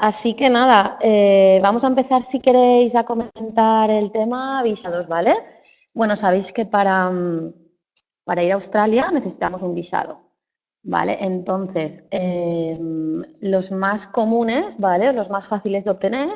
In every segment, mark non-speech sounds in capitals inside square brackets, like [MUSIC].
Así que nada, eh, vamos a empezar si queréis a comentar el tema visados, ¿vale? Bueno, sabéis que para, mm, para ir a Australia necesitamos un visado, ¿vale? Entonces, em, los más comunes, ¿vale? Los más fáciles de obtener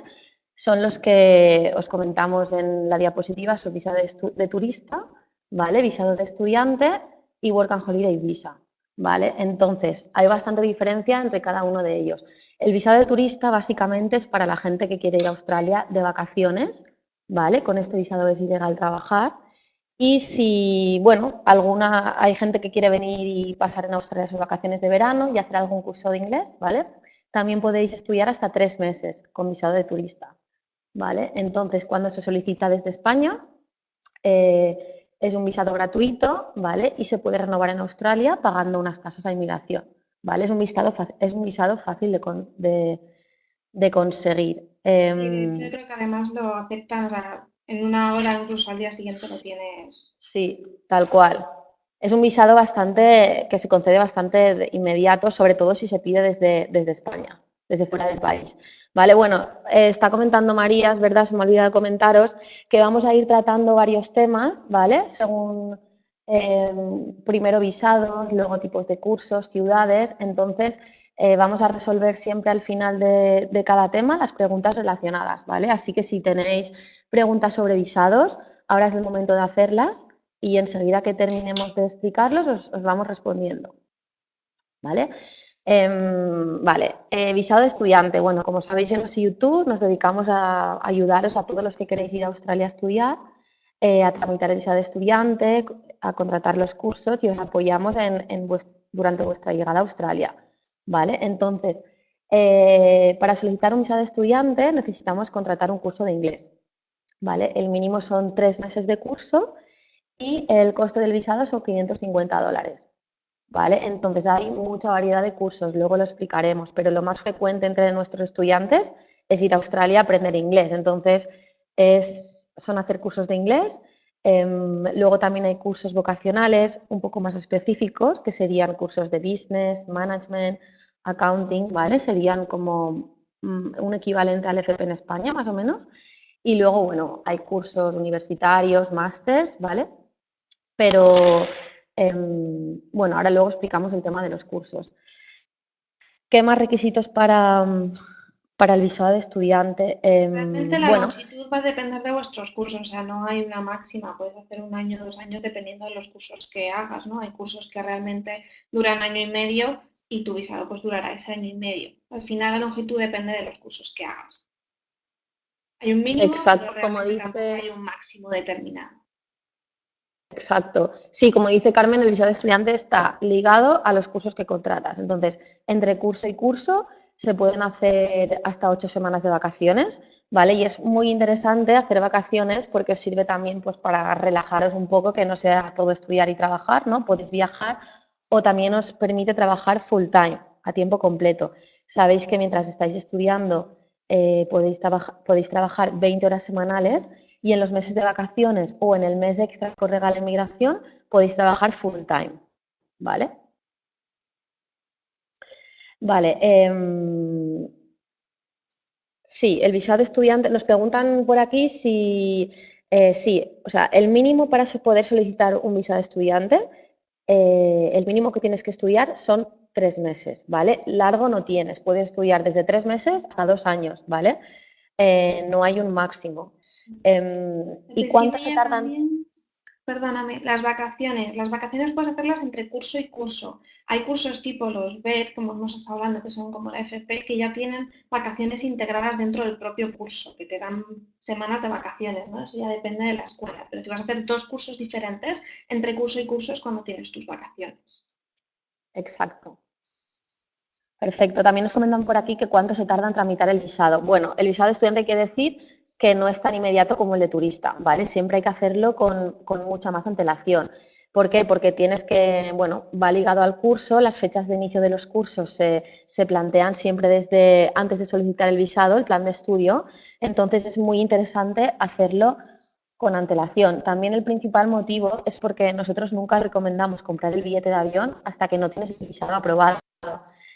son los que os comentamos en la diapositiva, son visado de, turista, ¿vale? Visado de estudiante y Work and Holiday Visa, ¿vale? Entonces, hay bastante diferencia entre cada uno de ellos. El visado de turista básicamente es para la gente que quiere ir a Australia de vacaciones, ¿vale? Con este visado es ilegal trabajar. Y si, bueno, alguna, hay gente que quiere venir y pasar en Australia sus vacaciones de verano y hacer algún curso de inglés, ¿vale? También podéis estudiar hasta tres meses con visado de turista, ¿vale? Entonces, cuando se solicita desde España, eh, es un visado gratuito, ¿vale? Y se puede renovar en Australia pagando unas tasas a inmigración. ¿Vale? Es un visado, es un visado fácil de, de, conseguir. Em, yo creo que además lo aceptan, en una hora incluso al día siguiente lo tienes. Sí, tal cual. Es un visado bastante, que se concede bastante inmediato, sobre todo si se pide desde, desde España, desde fuera del país. Vale, bueno, eh, está comentando María, es verdad, se me ha olvidado comentaros, que vamos a ir tratando varios temas, ¿vale? Según Em, primero visados, luego tipos de cursos, ciudades, entonces eh, vamos a resolver siempre al final de, cada tema las preguntas relacionadas, ¿vale? Así que si tenéis preguntas sobre visados, ahora es el momento de hacerlas y enseguida que terminemos de explicarlos os, vamos respondiendo, ¿vale? Em, vale, eh, visado de estudiante. Bueno, como sabéis en YouTube nos dedicamos a ayudaros a todos los que queréis ir a Australia a estudiar eh, a tramitar el visado de estudiante, a contratar los cursos y os apoyamos en, durante vuestra llegada a Australia. ¿vale? Entonces, eh, para solicitar un visado de estudiante necesitamos contratar un curso de inglés. ¿vale? El mínimo son tres meses de curso y el coste del visado son 550 dólares. ¿Vale? Entonces hay mucha variedad de cursos, luego lo explicaremos, pero lo más frecuente entre nuestros estudiantes es ir a Australia a aprender inglés. Entonces, es son hacer cursos de inglés. Em, luego también hay cursos vocacionales un poco más específicos, que serían cursos de business, management, accounting, ¿vale? Serían como mm, un equivalente al FP en España, más o menos. Y luego, bueno, hay cursos universitarios, másters, ¿vale? Pero, em, bueno, ahora luego explicamos el tema de los cursos. ¿Qué más requisitos para, para el visado de estudiante. Em, Realmente la longitud va a depender de vuestros cursos, o sea, no hay una máxima, puedes hacer un año, dos años dependiendo de los cursos que hagas, ¿no? Hay cursos que realmente duran año y medio y tu visado pues durará ese año y medio. Al final la longitud depende de los cursos que hagas. Hay un mínimo, Exacto, como dice... hay un máximo determinado. Exacto. Sí, como dice Carmen, el visado de estudiante está ligado a los cursos que contratas. Entonces, entre curso y curso se pueden hacer hasta ocho semanas de vacaciones, ¿vale? Y es muy interesante hacer vacaciones porque sirve también pues, para relajaros un poco, que no sea todo estudiar y trabajar, ¿no? Podéis viajar o también os permite trabajar full time, a tiempo completo. Sabéis que mientras estáis estudiando eh, podéis, podéis trabajar 20 horas semanales y en los meses de vacaciones o en el mes extra que os regala inmigración podéis trabajar full time, ¿vale? Vale. Em, sí, el visado de estudiante. Nos preguntan por aquí si eh, sí, o sea, el mínimo para poder solicitar un visado de estudiante, eh, el mínimo que tienes que estudiar son tres meses, ¿vale? Largo no tienes, puedes estudiar desde tres meses hasta dos años, ¿vale? Eh, no hay un máximo. Em, ¿Y cuánto se tardan? Perdóname, las vacaciones. Las vacaciones puedes hacerlas entre curso y curso. Hay cursos tipo los BED, como hemos estado hablando, que son como la FP, que ya tienen vacaciones integradas dentro del propio curso, que te dan semanas de vacaciones, ¿no? Eso ya depende de la escuela. Pero si vas a hacer dos cursos diferentes, entre curso y curso es cuando tienes tus vacaciones. Exacto. Perfecto. También nos comentan por aquí que cuánto se tarda en tramitar el visado. Bueno, el visado estudiante hay decir que no es tan inmediato como el de turista, ¿vale? Siempre hay que hacerlo con, mucha más antelación. ¿Por qué? Porque tienes que, bueno, va ligado al curso, las fechas de inicio de los cursos se, se, plantean siempre desde antes de solicitar el visado, el plan de estudio, entonces es muy interesante hacerlo con antelación. También el principal motivo es porque nosotros nunca recomendamos comprar el billete de avión hasta que no tienes el visado aprobado.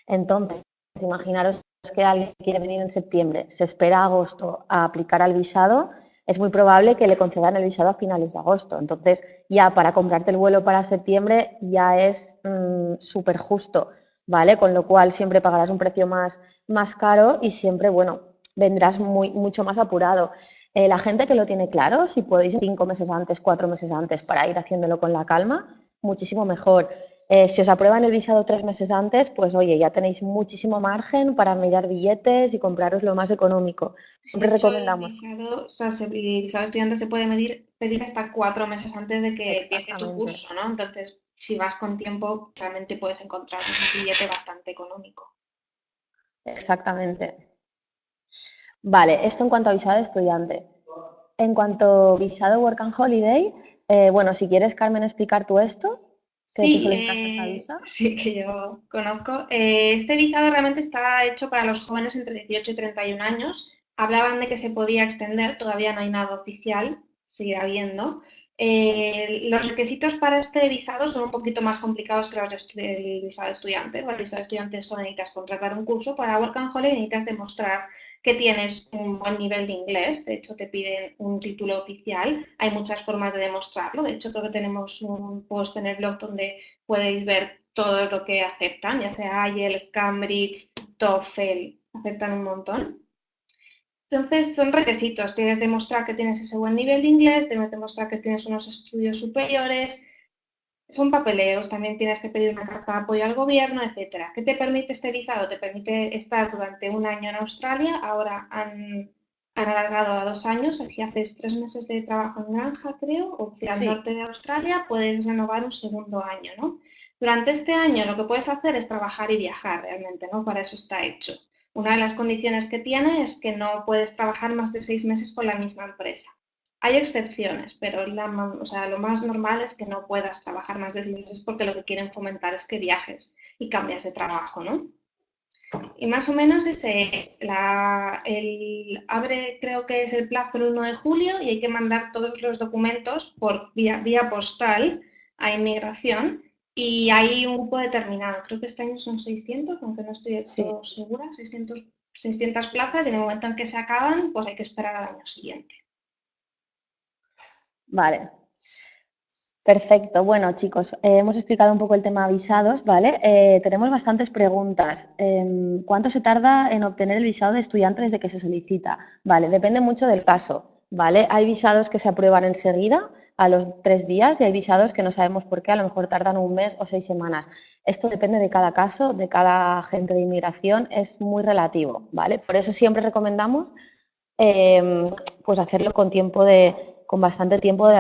Entonces, imaginaros que alguien quiere venir en septiembre, se espera agosto a aplicar al visado, es muy probable que le concedan el visado a finales de agosto. Entonces, ya para comprarte el vuelo para septiembre ya es mm, súper justo, ¿vale? Con lo cual siempre pagarás un precio más, más caro y siempre, bueno, vendrás muy, mucho más apurado. Eh, la gente que lo tiene claro, si podéis cinco meses antes, cuatro meses antes para ir haciéndolo con la calma, muchísimo mejor. Eh, si os aprueban el visado tres meses antes, pues oye, ya tenéis muchísimo margen para mirar billetes y compraros lo más económico. Siempre recomendamos. El visado, o sea, el visado estudiante se puede medir, pedir hasta cuatro meses antes de que empiece tu curso, ¿no? Entonces, si vas con tiempo, realmente puedes encontrar un billete bastante económico. Exactamente. Vale, esto en cuanto a visado de estudiante. En cuanto a visado Work and Holiday, eh, bueno, si quieres, Carmen, explicar tú esto. Sí, eh, [LAUGHS] sí, que yo conozco. Eh, este visado realmente está hecho para los jóvenes entre 18 y 31 años. Hablaban de que se podía extender, todavía no hay nada oficial, seguirá habiendo. Eh, los requisitos para este visado son un poquito más complicados que los del visado estudiante. Para el visado estudiante solo necesitas contratar un curso, para Work and Holiday necesitas demostrar que tienes un buen nivel de inglés, de hecho te piden un título oficial, hay muchas formas de demostrarlo, de hecho creo que tenemos un post en el blog donde podéis ver todo lo que aceptan, ya sea IELTS, Cambridge, TOEFL, aceptan un montón. Entonces son requisitos, tienes que demostrar que tienes ese buen nivel de inglés, debes demostrar que tienes unos estudios superiores, son papeleos, también tienes que pedir una carta de apoyo al gobierno, etcétera. ¿Qué te permite este visado? Te permite estar durante un año en Australia, ahora han, alargado a dos años, si haces tres meses de trabajo en granja, creo, o al norte de Australia, puedes renovar un segundo año, ¿no? Durante este año lo que puedes hacer es trabajar y viajar realmente, ¿no? Para eso está hecho. Una de las condiciones que tiene es que no puedes trabajar más de seis meses con la misma empresa. Hay excepciones, pero o sea, lo más normal es que no puedas trabajar más de seis meses porque lo que quieren fomentar es que viajes y cambias de trabajo, ¿no? Y más o menos ese, la, el, abre creo que es el plazo el 1 de julio y hay que mandar todos los documentos por vía, vía postal a inmigración y hay un grupo determinado, creo que este año son 600, aunque no estoy segura, 600, 600 plazas y en el momento en que se acaban, pues hay que esperar al año siguiente. Vale. Perfecto. Bueno, chicos, eh, hemos explicado un poco el tema visados, ¿vale? Eh, tenemos bastantes preguntas. Em, ¿Cuánto se tarda en obtener el visado de estudiante desde que se solicita? Vale, depende mucho del caso, ¿vale? Hay visados que se aprueban enseguida, a los tres días, y hay visados que no sabemos por qué, a lo mejor tardan un mes o seis semanas. Esto depende de cada caso, de cada agente de inmigración, es muy relativo, ¿vale? Por eso siempre recomendamos em, pues hacerlo con tiempo de con bastante tiempo de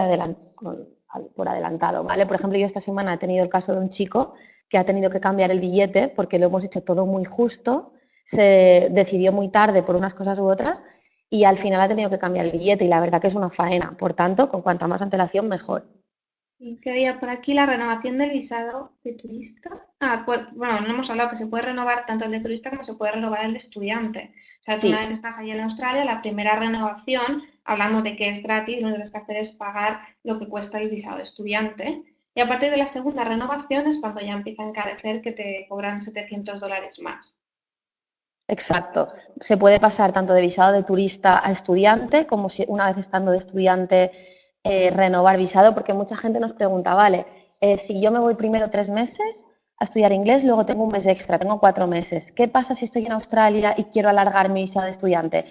por adelantado, ¿vale? Por ejemplo, yo esta semana he tenido el caso de un chico que ha tenido que cambiar el billete porque lo hemos hecho todo muy justo, se decidió muy tarde por unas cosas u otras y al final ha tenido que cambiar el billete y la verdad que es una faena. Por tanto, con cuanta más antelación, mejor. Y quería por aquí la renovación del visado de turista. Ah, pues, bueno, no hemos hablado que se puede renovar tanto el de turista como se puede renovar el de estudiante. O sea, si una vez estás ahí en Australia, la primera renovación hablamos de que es gratis, lo que tienes que hacer es pagar lo que cuesta el visado de estudiante. Y a partir de la segunda renovación es cuando ya empieza a encarecer que te cobran 700 dólares más. Exacto. Se puede pasar tanto de visado de turista a estudiante, como si una vez estando de estudiante eh, renovar visado, porque mucha gente nos pregunta, vale, eh, si yo me voy primero tres meses a estudiar inglés, luego tengo un mes extra, tengo cuatro meses. ¿Qué pasa si estoy en Australia y quiero alargar mi visado de estudiante?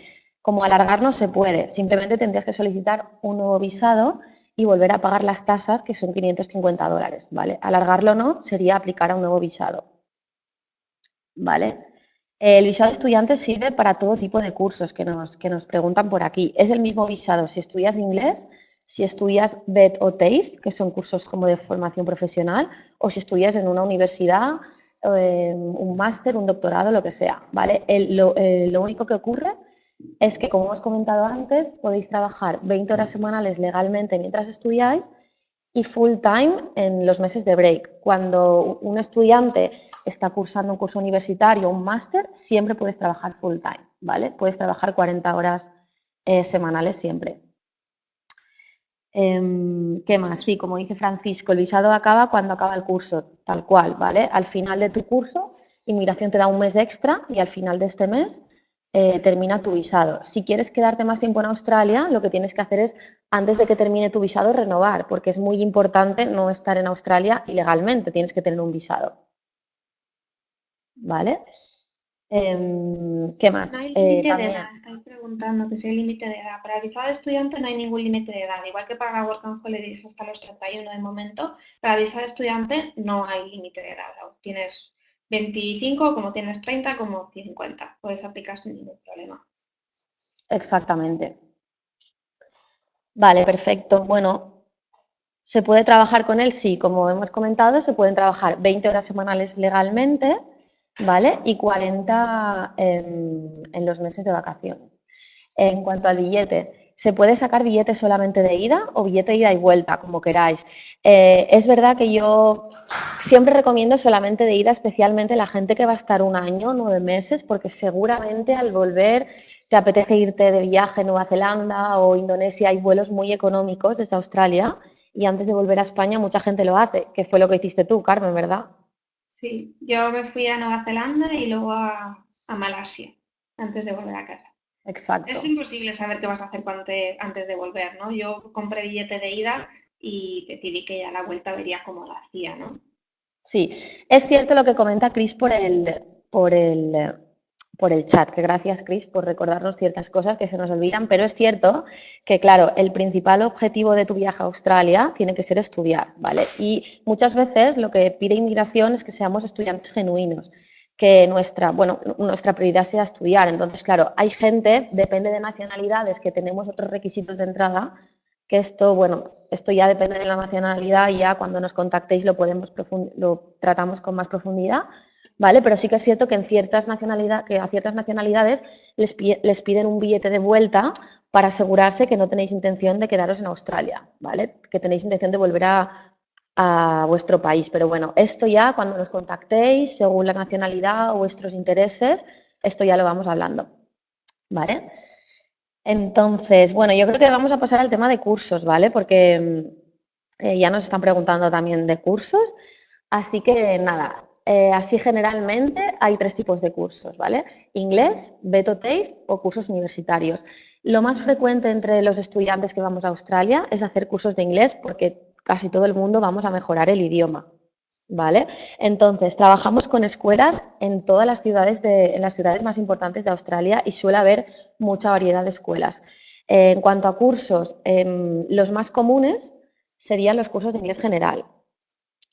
Como alargar no se puede, simplemente tendrías que solicitar un nuevo visado y volver a pagar las tasas, que son 550 dólares, ¿vale? Alargarlo no sería aplicar a un nuevo visado, ¿vale? El visado de estudiante sirve para todo tipo de cursos que nos, que nos preguntan por aquí. Es el mismo visado si estudias inglés, si estudias BED o TAFE, que son cursos como de formación profesional, o si estudias en una universidad, eh, un máster, un doctorado, lo que sea, ¿vale? lo, eh, lo único que ocurre es que, como hemos comentado antes, podéis trabajar 20 horas semanales legalmente mientras estudiáis y full time en los meses de break. Cuando un estudiante está cursando un curso universitario un máster, siempre puedes trabajar full time, ¿vale? Puedes trabajar 40 horas eh, semanales siempre. Em, ¿Qué más? Sí, como dice Francisco, el visado acaba cuando acaba el curso, tal cual, ¿vale? Al final de tu curso, inmigración te da un mes extra y al final de este mes eh, termina tu visado. Si quieres quedarte más tiempo en Australia, lo que tienes que hacer es, antes de que termine tu visado, renovar, porque es muy importante no estar en Australia ilegalmente, tienes que tener un visado. ¿Vale? Em, ¿Qué más? No hay eh, límite de edad, estáis preguntando que si hay límite de edad. Para el visado de estudiante no hay ningún límite de edad, igual que para la Work and Holidays hasta los 31 de momento, para el visado de estudiante no hay límite de edad. Tienes 25, como tienes 30, como 50. Puedes aplicar sin ningún problema. Exactamente. Vale, perfecto. Bueno, ¿se puede trabajar con él? Sí, como hemos comentado, se pueden trabajar 20 horas semanales legalmente ¿vale? Y 40 en, los meses de vacaciones. En cuanto al billete, se puede sacar billete solamente de ida o billete de ida y vuelta, como queráis. Eh, es verdad que yo siempre recomiendo solamente de ida, especialmente la gente que va a estar un año, nueve meses, porque seguramente al volver te apetece irte de viaje a Nueva Zelanda o Indonesia, hay vuelos muy económicos desde Australia y antes de volver a España mucha gente lo hace, que fue lo que hiciste tú, Carmen, ¿verdad? Sí, yo me fui a Nueva Zelanda y luego a, Malasia antes de volver a casa. Exacto. Es imposible saber qué vas a hacer cuando antes de volver, ¿no? Yo compré billete de ida y decidí que ya la vuelta vería cómo lo hacía, ¿no? Sí, es cierto lo que comenta Chris por el, por el por el chat, que gracias Chris por recordarnos ciertas cosas que se nos olvidan, pero es cierto que, claro, el principal objetivo de tu viaje a Australia tiene que ser estudiar, ¿vale? Y muchas veces lo que pide inmigración es que seamos estudiantes genuinos, que nuestra, bueno, nuestra prioridad sea estudiar. Entonces, claro, hay gente, depende de nacionalidades, que tenemos otros requisitos de entrada, que esto, bueno, esto ya depende de la nacionalidad y ya cuando nos contactéis lo podemos lo tratamos con más profundidad, ¿vale? Pero sí que es cierto que, en ciertas nacionalidades, que a ciertas nacionalidades les, les, piden un billete de vuelta para asegurarse que no tenéis intención de quedaros en Australia, ¿vale? Que tenéis intención de volver a, a vuestro país. Pero bueno, esto ya cuando nos contactéis, según la nacionalidad o vuestros intereses, esto ya lo vamos hablando, ¿vale? Entonces, bueno, yo creo que vamos a pasar al tema de cursos, ¿vale? Porque eh, ya nos están preguntando también de cursos. Así que nada, eh, así generalmente hay tres tipos de cursos, ¿vale? Inglés, Beto TAFE o cursos universitarios. Lo más frecuente entre los estudiantes que vamos a Australia es hacer cursos de inglés porque casi todo el mundo vamos a mejorar el idioma, ¿vale? Entonces, trabajamos con escuelas en todas las ciudades, de, en las ciudades más importantes de Australia y suele haber mucha variedad de escuelas. Eh, en cuanto a cursos, em, los más comunes serían los cursos de inglés general,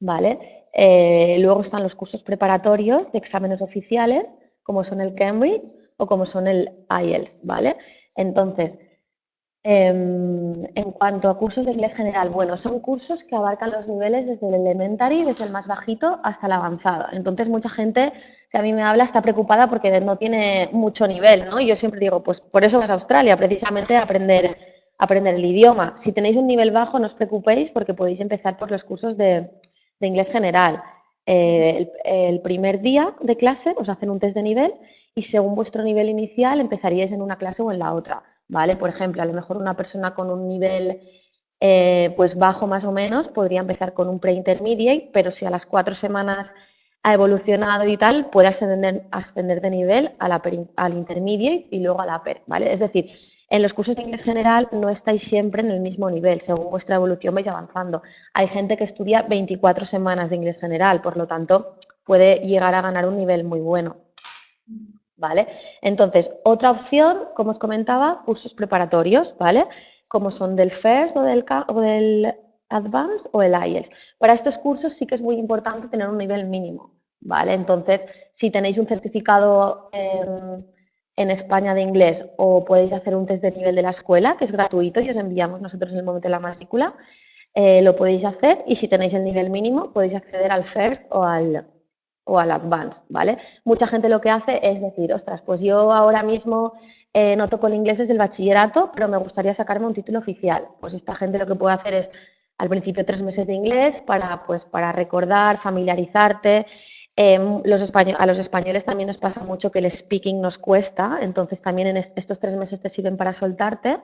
¿vale? Eh, luego están los cursos preparatorios de exámenes oficiales, como son el Cambridge o como son el IELTS, ¿vale? Entonces, em, en cuanto a cursos de inglés general, bueno, son cursos que abarcan los niveles desde el elementary, desde el más bajito hasta el avanzado. Entonces, mucha gente que a mí me habla está preocupada porque no tiene mucho nivel, ¿no? Y yo siempre digo, pues por eso vas a Australia, precisamente a aprender, aprender el idioma. Si tenéis un nivel bajo, no os preocupéis porque podéis empezar por los cursos de, de inglés general. Eh, el, primer día de clase os hacen un test de nivel y según vuestro nivel inicial empezaríais en una clase o en la otra, ¿vale? Por ejemplo, a lo mejor una persona con un nivel eh, pues bajo más o menos podría empezar con un pre-intermediate, pero si a las cuatro semanas ha evolucionado y tal, puede ascender, ascender de nivel al intermediate y luego a la per, ¿vale? Es decir, en los cursos de inglés general no estáis siempre en el mismo nivel, según vuestra evolución vais avanzando. Hay gente que estudia 24 semanas de inglés general, por lo tanto puede llegar a ganar un nivel muy bueno. ¿Vale? Entonces, otra opción, como os comentaba, cursos preparatorios, ¿vale? Como son del FIRST o del, Advanced o el IELTS. Para estos cursos sí que es muy importante tener un nivel mínimo, ¿vale? Entonces, si tenéis un certificado en España de inglés o podéis hacer un test de nivel de la escuela, que es gratuito y os enviamos nosotros en el momento de la matrícula, eh, lo podéis hacer y si tenéis el nivel mínimo podéis acceder al FIRST o al, o al Advanced, ¿vale? Mucha gente lo que hace es decir, ostras, pues yo ahora mismo eh, no toco el inglés desde el bachillerato, pero me gustaría sacarme un título oficial. Pues esta gente lo que puede hacer es al principio tres meses de inglés para, pues, para recordar, familiarizarte Em, los a los españoles también nos pasa mucho que el speaking nos cuesta, entonces también en estos tres meses te sirven para soltarte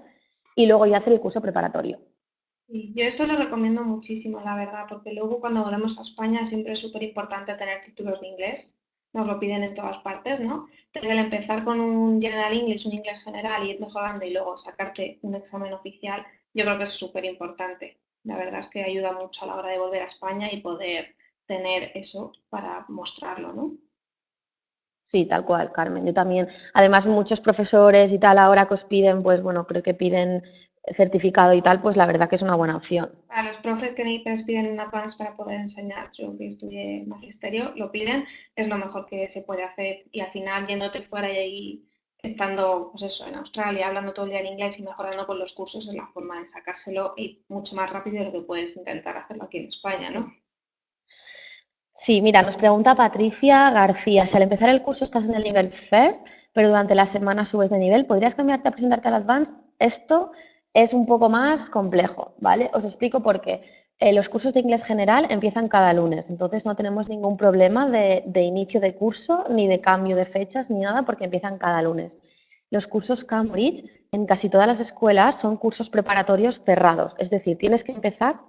y luego ya hacer el curso preparatorio. Yo esto lo recomiendo muchísimo, la verdad, porque luego cuando volvemos a España siempre es súper importante tener títulos de inglés. Nos lo piden en todas partes, ¿no? Entonces, el empezar con un General English, un inglés general, y ir mejorando y luego sacarte un examen oficial, yo creo que es súper importante. La verdad es que ayuda mucho a la hora de volver a España y poder tener eso para mostrarlo, ¿no? Sí, tal cual, Carmen. Yo también. Además, muchos profesores y tal ahora que os piden, pues bueno, creo que piden certificado y tal, pues la verdad que es una buena opción. A los profes que les piden un advance para poder enseñar, yo que estudié magisterio, lo piden, es lo mejor que se puede hacer y al final yéndote fuera y ahí estando, pues eso, en Australia, hablando todo el día en inglés y mejorando con los cursos es la forma de sacárselo y mucho más rápido de lo que puedes intentar hacerlo aquí en España, ¿no? Sí, mira, nos pregunta Patricia García, si al empezar el curso estás en el nivel First, pero durante la semana subes de nivel, ¿podrías cambiarte a presentarte al Advanced? Esto es un poco más complejo, ¿vale? Os explico por qué. Eh, los cursos de inglés general empiezan cada lunes, entonces no tenemos ningún problema de, inicio de curso, ni de cambio de fechas, ni nada, porque empiezan cada lunes. Los cursos Cambridge en casi todas las escuelas son cursos preparatorios cerrados, es decir, tienes que empezar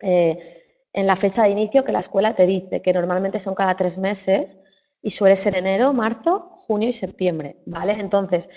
eh, en la fecha de inicio que la escuela te dice, que normalmente son cada tres meses y suele ser enero, marzo, junio y septiembre, ¿vale? Entonces,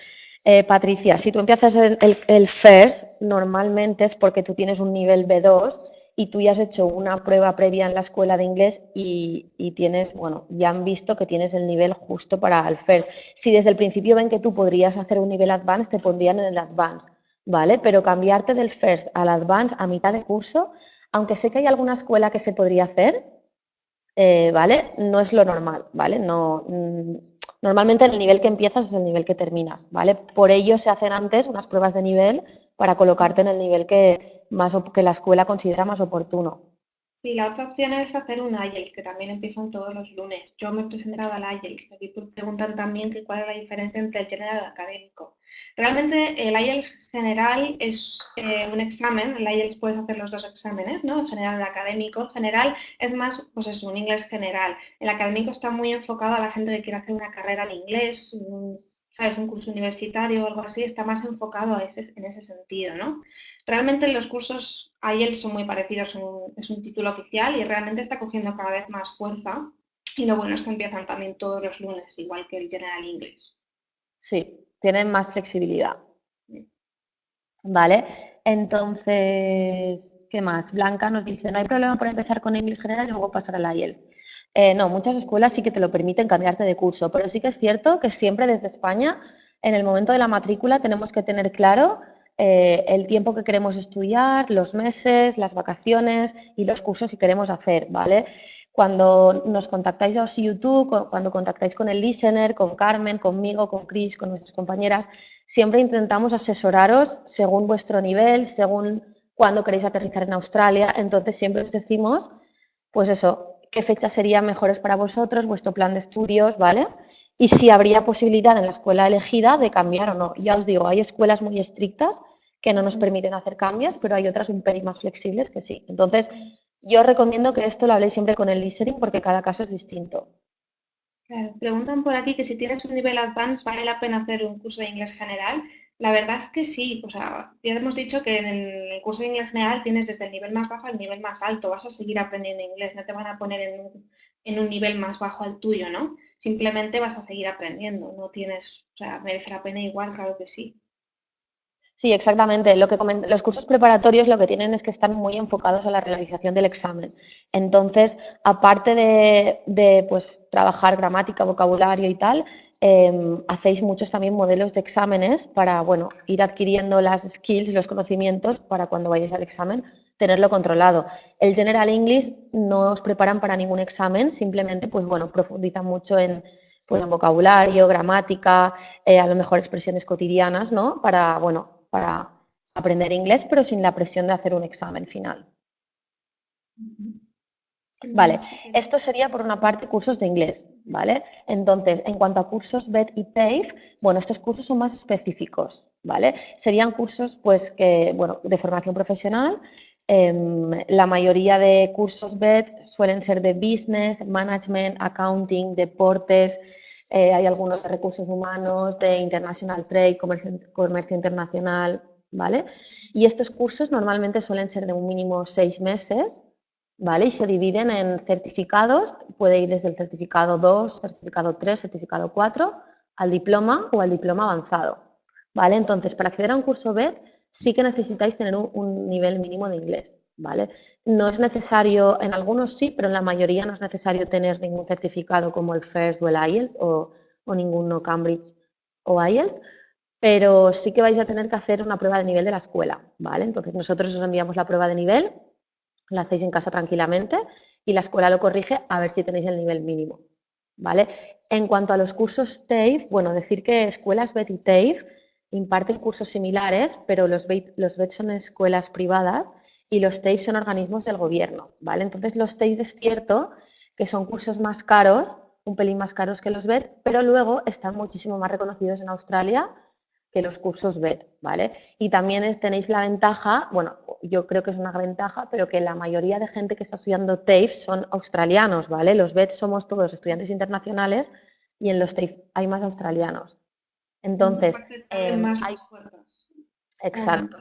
eh, Patricia, si tú empiezas el, el, FIRST, normalmente es porque tú tienes un nivel B2 y tú ya has hecho una prueba previa en la escuela de inglés y, y, tienes, bueno, ya han visto que tienes el nivel justo para el FIRST. Si desde el principio ven que tú podrías hacer un nivel Advanced, te pondrían en el Advanced, ¿vale? Pero cambiarte del FIRST al Advanced a mitad de curso, aunque sé que hay alguna escuela que se podría hacer, eh, ¿vale? No es lo normal, ¿vale? No, mm, normalmente el nivel que empiezas es el nivel que terminas, ¿vale? Por ello se hacen antes unas pruebas de nivel para colocarte en el nivel que, más, que la escuela considera más oportuno. Sí, la otra opción es hacer un IELTS, que también empiezan todos los lunes. Yo me he presentado al IELTS. Aquí preguntan también que cuál es la diferencia entre el general y el académico. Realmente el IELTS general es eh, un examen, el IELTS puedes hacer los dos exámenes, ¿no? El general y el académico. El general es más, pues es un inglés general. El académico está muy enfocado a la gente que quiere hacer una carrera en inglés, ¿sabes? Un curso universitario o algo así, está más enfocado a ese, en ese sentido, ¿no? Realmente los cursos IELTS son muy parecidos, es un título oficial y realmente está cogiendo cada vez más fuerza. Y lo bueno es que empiezan también todos los lunes, igual que el General English. Sí, tienen más flexibilidad. ¿Vale? Entonces, ¿qué más? Blanca nos dice, no hay problema por empezar con inglés general y luego pasar al IELTS. Eh, no, muchas escuelas sí que te lo permiten cambiarte de curso, pero sí que es cierto que siempre desde España, en el momento de la matrícula, tenemos que tener claro eh, el tiempo que queremos estudiar, los meses, las vacaciones y los cursos que queremos hacer, ¿vale? Cuando nos contactáis a YouTube, cuando contactáis con el listener, con Carmen, conmigo, con Chris, con nuestras compañeras, siempre intentamos asesoraros según vuestro nivel, según cuándo queréis aterrizar en Australia. Entonces siempre os decimos, pues eso, qué fechas serían mejores para vosotros, vuestro plan de estudios, ¿vale? Y si habría posibilidad en la escuela elegida de cambiar o no. Ya os digo, hay escuelas muy estrictas que no nos permiten hacer cambios, pero hay otras un pelín más flexibles que sí. Entonces, yo recomiendo que esto lo habléis siempre con el listening porque cada caso es distinto. preguntan por aquí que si tienes un nivel advanced vale la pena hacer un curso de inglés general. La verdad es que sí, o sea, ya hemos dicho que en el curso de inglés general tienes desde el nivel más bajo al nivel más alto, vas a seguir aprendiendo inglés, no te van a poner en un, en un nivel más bajo al tuyo, ¿no? Simplemente vas a seguir aprendiendo, no tienes, o sea, merece la pena igual, claro que sí. Sí, exactamente. Lo que los cursos preparatorios lo que tienen es que están muy enfocados a la realización del examen. Entonces, aparte de, pues, trabajar gramática, vocabulario y tal, em, hacéis muchos también modelos de exámenes para bueno, ir adquiriendo las skills, los conocimientos para cuando vayáis al examen tenerlo controlado. El General English no os preparan para ningún examen, simplemente pues bueno, profundizan mucho en, pues, vocabulario, gramática, eh, a lo mejor expresiones cotidianas, ¿no? Para, bueno, para aprender inglés, pero sin la presión de hacer un examen final. Vale, esto sería por una parte cursos de inglés, ¿vale? Entonces, en cuanto a cursos BED y PAVE, bueno, estos cursos son más específicos, ¿vale? Serían cursos, pues, que, bueno, de formación profesional. Em, la mayoría de cursos BED suelen ser de business, management, accounting, deportes, eh, hay algunos de recursos humanos, de international trade, comercio, internacional, ¿vale? Y estos cursos normalmente suelen ser de un mínimo seis meses, ¿vale? Y se dividen en certificados, puede ir desde el certificado 2, certificado 3, certificado 4, al diploma o al diploma avanzado, ¿vale? Entonces, para acceder a un curso BED sí que necesitáis tener un, nivel mínimo de inglés, ¿vale? No es necesario, en algunos sí, pero en la mayoría no es necesario tener ningún certificado como el FIRST o el IELTS o, o ninguno Cambridge o IELTS, pero sí que vais a tener que hacer una prueba de nivel de la escuela, ¿vale? Entonces nosotros os enviamos la prueba de nivel, la hacéis en casa tranquilamente y la escuela lo corrige a ver si tenéis el nivel mínimo, ¿vale? En cuanto a los cursos TAFE, bueno, decir que escuelas BET y TAFE imparten cursos similares, pero los BET, los son escuelas privadas y los TAFE son organismos del gobierno, ¿vale? Entonces los TAFE es cierto que son cursos más caros, un pelín más caros que los BET, pero luego están muchísimo más reconocidos en Australia que los cursos BED, ¿vale? Y también tenéis la ventaja, bueno, yo creo que es una ventaja, pero que la mayoría de gente que está estudiando TAFE son australianos, ¿vale? Los BED somos todos estudiantes internacionales y en los TAFE hay más australianos. Entonces, em, hay... Exacto.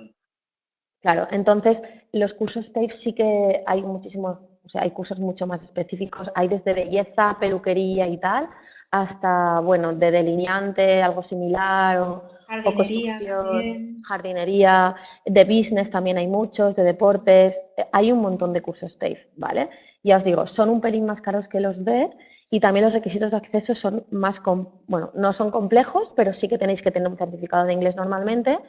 Claro, entonces los cursos TAFE sí que hay muchísimos, o sea, hay cursos mucho más específicos, hay desde belleza, peluquería y tal, hasta, bueno, de delineante, algo similar, o, construcción, jardinería, de business también hay muchos, de deportes, hay un montón de cursos TAFE, ¿vale? Ya os digo, son un pelín más caros que los BED y también los requisitos de acceso son más, bueno, no son complejos, pero sí que tenéis que tener un certificado de inglés normalmente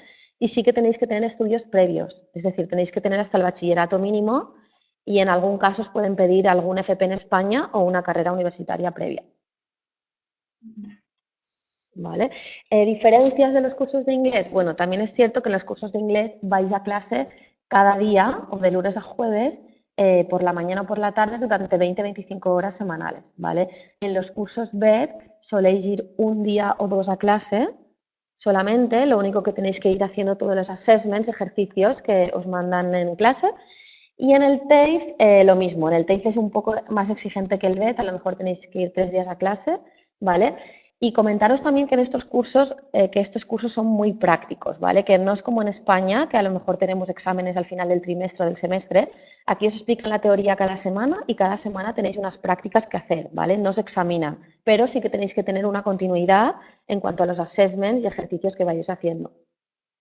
y sí que tenéis que tener estudios previos, es decir, tenéis que tener hasta el bachillerato mínimo y en algún caso os pueden pedir algún FP en España o una carrera universitaria previa. ¿Vale? Eh, ¿Diferencias de los cursos de inglés? Bueno, también es cierto que en los cursos de inglés vais a clase cada día o de lunes a jueves eh, por la mañana o por la tarde durante 20-25 horas semanales, ¿vale? En los cursos BED soléis ir un día o dos a clase solamente, lo único que tenéis que ir haciendo todos los assessments, ejercicios que os mandan en clase. Y en el TAFE eh, lo mismo, en el TAFE es un poco más exigente que el BED, a lo mejor tenéis que ir tres días a clase ¿vale? Y comentaros también que en estos cursos, eh, que estos cursos son muy prácticos, ¿vale? Que no es como en España, que a lo mejor tenemos exámenes al final del trimestre o del semestre. Aquí os explican la teoría cada semana y cada semana tenéis unas prácticas que hacer, ¿vale? No se examinan, pero sí que tenéis que tener una continuidad en cuanto a los assessments y ejercicios que vayáis haciendo.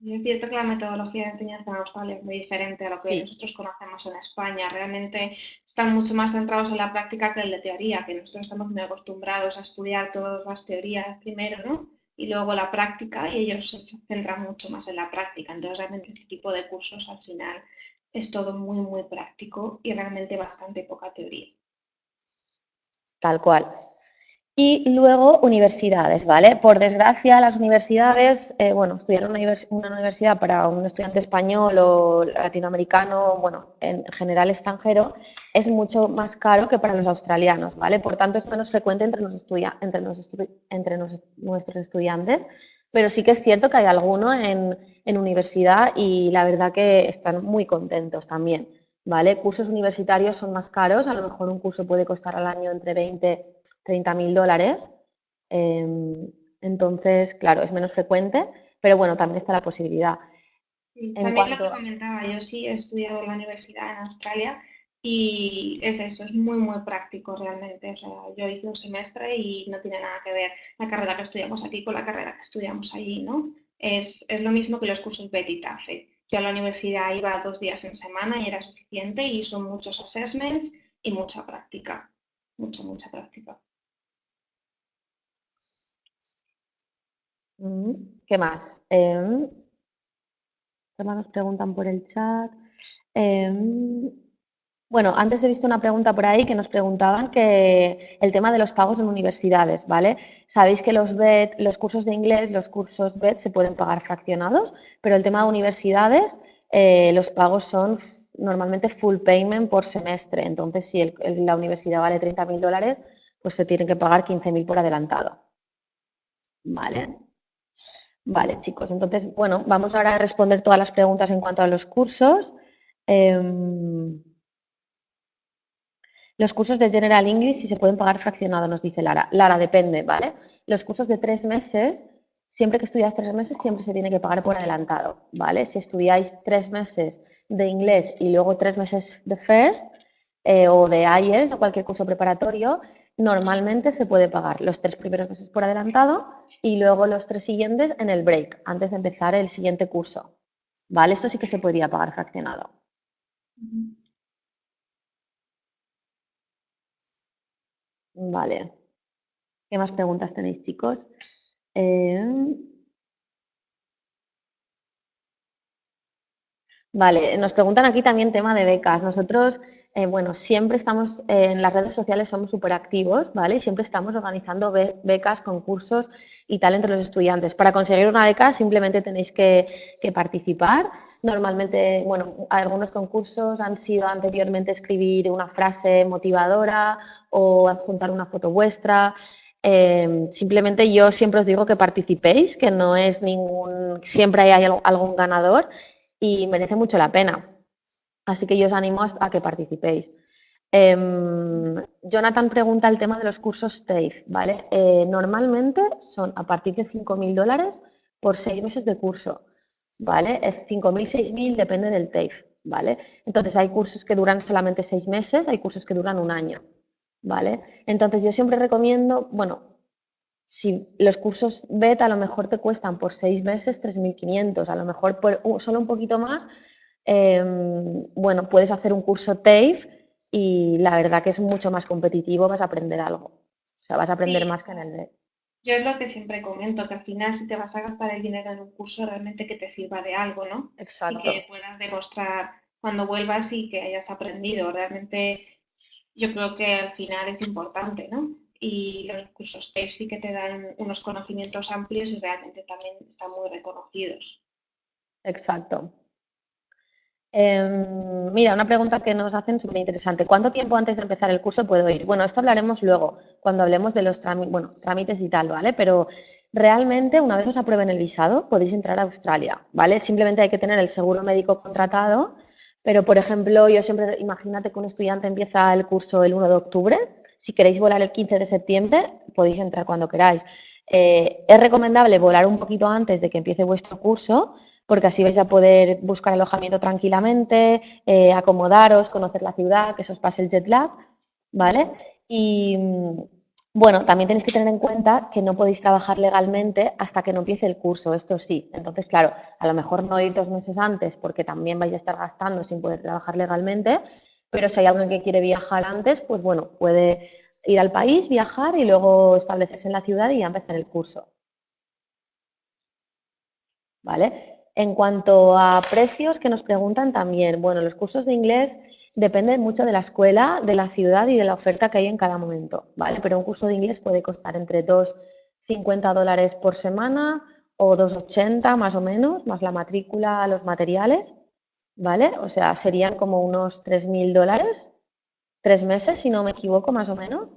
Es cierto que la metodología de enseñanza en Australia es muy diferente a lo que nosotros conocemos en España. Realmente están mucho más centrados en la práctica que en la teoría, que nosotros estamos muy acostumbrados a estudiar todas las teorías primero, ¿no? Y luego la práctica, y ellos se centran mucho más en la práctica. Entonces, realmente este tipo de cursos al final es todo muy, muy práctico y realmente bastante poca teoría. Tal cual. Y luego universidades, ¿vale? Por desgracia, las universidades, eh, bueno, estudiar una, universidad para un estudiante español o latinoamericano, bueno, en general extranjero, es mucho más caro que para los australianos, ¿vale? Por tanto, es menos frecuente entre, los entre nuestros estudiantes, pero sí que es cierto que hay alguno en, en universidad y la verdad que están muy contentos también, ¿vale? Cursos universitarios son más caros, a lo mejor un curso puede costar al año entre 20 30.000 dólares. Em, entonces, claro, es menos frecuente, pero bueno, también está la posibilidad. también lo que comentaba, yo sí he estudiado en la universidad en Australia y es eso, es muy, muy práctico realmente. yo hice un semestre y no tiene nada que ver la carrera que estudiamos aquí con la carrera que estudiamos allí, ¿no? Es, lo mismo que los cursos BET TAFE. Yo a la universidad iba dos días en semana y era suficiente y son muchos assessments y mucha práctica, mucha, mucha práctica. ¿Qué más? Eh, nos preguntan por el chat. Em, bueno, antes he visto una pregunta por ahí que nos preguntaban que el tema de los pagos en universidades, ¿vale? Sabéis que los BED, los cursos de inglés, los cursos BED se pueden pagar fraccionados, pero el tema de universidades, eh, los pagos son normalmente full payment por semestre. Entonces, si la universidad vale 30.000 dólares, pues se tienen que pagar 15.000 por adelantado. ¿Vale? Vale, chicos, entonces, bueno, vamos ahora a responder todas las preguntas en cuanto a los cursos. Em, los cursos de General English si se pueden pagar fraccionados, nos dice Lara. Lara, depende, ¿vale? Los cursos de tres meses siempre que estudiáis tres meses, siempre se tiene que pagar por adelantado, ¿vale? Si estudiáis tres meses de inglés y luego tres meses de FIRST eh, o de IELTS o cualquier curso preparatorio, normalmente se puede pagar los tres primeros meses por adelantado y luego los tres siguientes en el break, antes de empezar el siguiente curso, ¿vale? Esto sí que se podría pagar fraccionado. Vale. ¿Qué más preguntas tenéis, chicos? Eh, vale, nos preguntan aquí también tema de becas. Nosotros, eh, bueno, siempre estamos en las redes sociales, somos súper activos, ¿vale? Siempre estamos organizando becas, concursos y tal entre los estudiantes. Para conseguir una beca simplemente tenéis que, que participar. Normalmente, bueno, algunos concursos han sido anteriormente escribir una frase motivadora o adjuntar una foto vuestra. Em, simplemente yo siempre os digo que participéis, que no es ningún, siempre hay algún ganador y merece mucho la pena. Así que yo os animo a que participéis. Em, Jonathan pregunta el tema de los cursos TAFE, ¿vale? Eh, normalmente son a partir de 5.000 dólares por seis meses de curso, ¿vale? Es 5.000, 6.000, depende del TAFE, ¿vale? Entonces hay cursos que duran solamente seis meses, hay cursos que duran un año. ¿vale? Entonces yo siempre recomiendo, bueno, si los cursos beta a lo mejor te cuestan por seis meses 3.500, a lo mejor por solo un poquito más, em, bueno, puedes hacer un curso TAFE y la verdad que es mucho más competitivo, vas a aprender algo. O sea, vas a aprender más que en el Yo es lo que siempre comento, que al final si te vas a gastar el dinero en un curso, realmente que te sirva de algo, ¿no? Exacto. Y que puedas demostrar cuando vuelvas y que hayas aprendido. Realmente yo creo que al final es importante, ¿no? Y los cursos TAFE sí que te dan unos conocimientos amplios y realmente también están muy reconocidos. Exacto. Em, mira, una pregunta que nos hacen súper interesante. ¿Cuánto tiempo antes de empezar el curso puedo ir? Bueno, esto hablaremos luego, cuando hablemos de los trámites y tal, ¿vale? Pero realmente, una vez os aprueben el visado, podéis entrar a Australia, ¿vale? Simplemente hay que tener el seguro médico contratado pero, por ejemplo, yo siempre, imagínate que un estudiante empieza el curso el 1 de octubre, si queréis volar el 15 de septiembre, podéis entrar cuando queráis. Eh, es recomendable volar un poquito antes de que empiece vuestro curso, porque así vais a poder buscar alojamiento tranquilamente, eh, acomodaros, conocer la ciudad, que se os pase el jet lag, ¿vale? Y, bueno, también tenéis que tener en cuenta que no podéis trabajar legalmente hasta que no empiece el curso, esto sí. Entonces, claro, a lo mejor no ir dos meses antes porque también vais a estar gastando sin poder trabajar legalmente, pero si hay alguien que quiere viajar antes, pues bueno, puede ir al país, viajar y luego establecerse en la ciudad y ya empezar el curso. ¿Vale? En cuanto a precios que nos preguntan también, bueno, los cursos de inglés dependen mucho de la escuela, de la ciudad y de la oferta que hay en cada momento, ¿vale? Pero un curso de inglés puede costar entre 2,50 dólares por semana o 2,80 más o menos, más la matrícula, los materiales, ¿vale? O sea, serían como unos 3.000 dólares, tres meses, si no me equivoco, más o menos.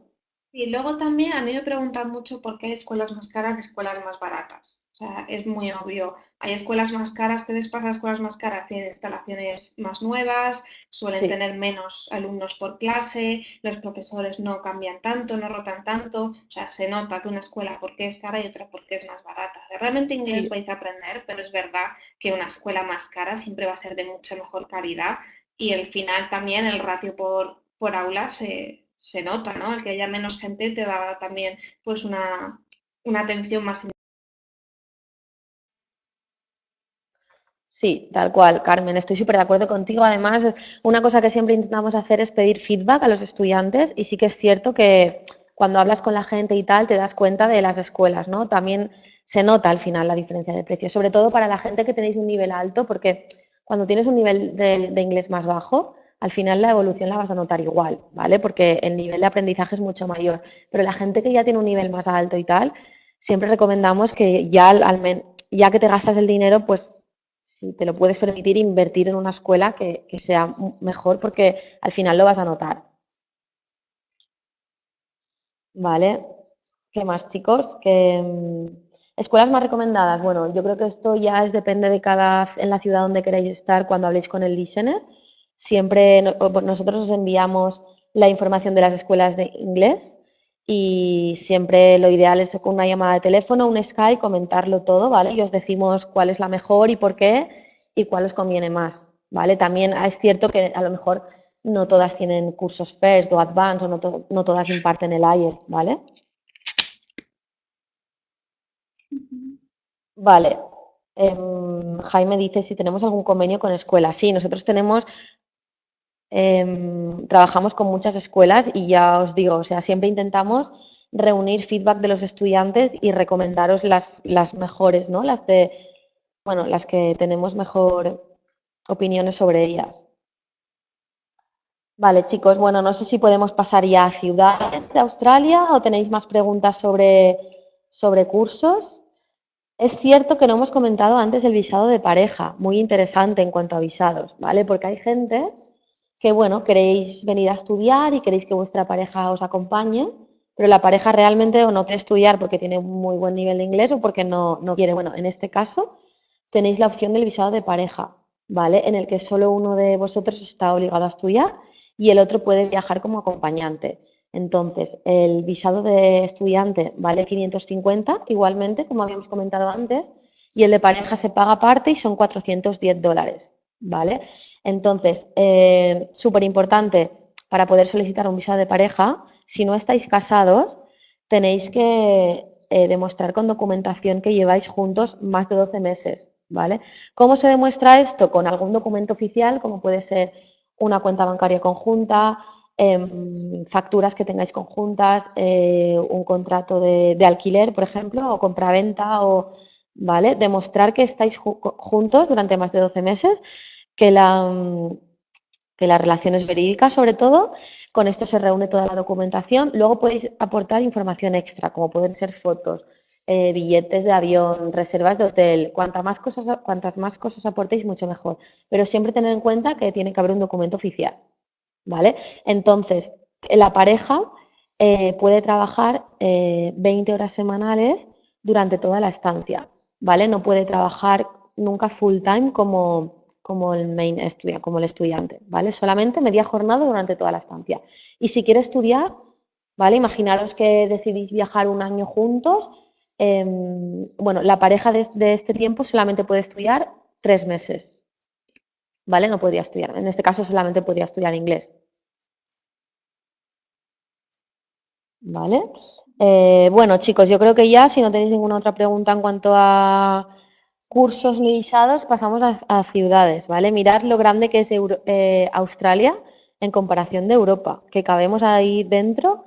Y luego también a mí me preguntan mucho por qué hay escuelas más caras y escuelas más baratas. O sea, es muy obvio. Hay escuelas más caras, que les pasa escuelas más caras? Tienen instalaciones más nuevas, suelen tener menos alumnos por clase, los profesores no cambian tanto, no rotan tanto. O sea, se nota que una escuela porque es cara y otra porque es más barata. Realmente inglés vais a aprender, pero es verdad que una escuela más cara siempre va a ser de mucha mejor calidad y al final también el ratio por, por aula se, se nota, ¿no? El que haya menos gente te da también pues una, una atención más Sí, tal cual, Carmen, estoy súper de acuerdo contigo. Además, una cosa que siempre intentamos hacer es pedir feedback a los estudiantes y sí que es cierto que cuando hablas con la gente y tal te das cuenta de las escuelas, ¿no? También se nota al final la diferencia de precio, sobre todo para la gente que tenéis un nivel alto, porque cuando tienes un nivel de, inglés más bajo, al final la evolución la vas a notar igual, ¿vale? Porque el nivel de aprendizaje es mucho mayor. Pero la gente que ya tiene un nivel más alto y tal, siempre recomendamos que ya, al ya que te gastas el dinero, pues si te lo puedes permitir, invertir en una escuela que, sea mejor porque al final lo vas a notar. Vale, ¿qué más chicos? Mm, escuelas más recomendadas. Bueno, yo creo que esto ya es, depende de cada, en la ciudad donde queráis estar cuando habléis con el listener. Siempre nosotros os enviamos la información de las escuelas de inglés y siempre lo ideal es con una llamada de teléfono, un Skype, comentarlo todo, ¿vale? Y os decimos cuál es la mejor y por qué y cuál os conviene más, ¿vale? También es cierto que a lo mejor no todas tienen cursos FIRST o Advanced o no, no todas imparten el IELTS, ¿vale? Vale. Em, Jaime dice si tenemos algún convenio con escuelas. Sí, nosotros tenemos Em, trabajamos con muchas escuelas y ya os digo, o sea, siempre intentamos reunir feedback de los estudiantes y recomendaros las, las mejores, ¿no? Las de, bueno, las que tenemos mejor opiniones sobre ellas. Vale, chicos, bueno, no sé si podemos pasar ya a ciudades de Australia o tenéis más preguntas sobre, sobre cursos. Es cierto que no hemos comentado antes el visado de pareja, muy interesante en cuanto a visados, ¿vale? Porque hay gente que, bueno, queréis venir a estudiar y queréis que vuestra pareja os acompañe, pero la pareja realmente o no quiere estudiar porque tiene un muy buen nivel de inglés o porque no, no quiere. Bueno, en este caso tenéis la opción del visado de pareja, ¿vale? En el que solo uno de vosotros está obligado a estudiar y el otro puede viajar como acompañante. Entonces, el visado de estudiante vale 550, igualmente, como habíamos comentado antes, y el de pareja se paga aparte y son 410 dólares. ¿Vale? Entonces, eh, súper importante para poder solicitar un visado de pareja, si no estáis casados, tenéis que eh, demostrar con documentación que lleváis juntos más de 12 meses, ¿vale? ¿Cómo se demuestra esto? Con algún documento oficial, como puede ser una cuenta bancaria conjunta, em, facturas que tengáis conjuntas, eh, un contrato de, de, alquiler, por ejemplo, o compraventa, o, ¿vale? Demostrar que estáis juntos durante más de 12 meses que la, que la relación es verídica sobre todo. Con esto se reúne toda la documentación. Luego podéis aportar información extra, como pueden ser fotos, eh, billetes de avión, reservas de hotel. Cuantas más, cosas, cuantas más cosas aportéis, mucho mejor. Pero siempre tener en cuenta que tiene que haber un documento oficial. ¿Vale? Entonces, la pareja eh, puede trabajar 20 eh, horas semanales durante toda la estancia. ¿Vale? No puede trabajar nunca full time como, como el main estudia, como el estudiante, ¿vale? Solamente media jornada durante toda la estancia. Y si quiere estudiar, ¿vale? Imaginaros que decidís viajar un año juntos, em, bueno, la pareja de, este tiempo solamente puede estudiar tres meses, ¿vale? No podría estudiar, en este caso solamente podría estudiar inglés. ¿Vale? Eh, bueno, chicos, yo creo que ya, si no tenéis ninguna otra pregunta en cuanto a cursos limitados pasamos a, ciudades, ¿vale? Mirar lo grande que es eh, Australia en comparación de Europa, que cabemos ahí dentro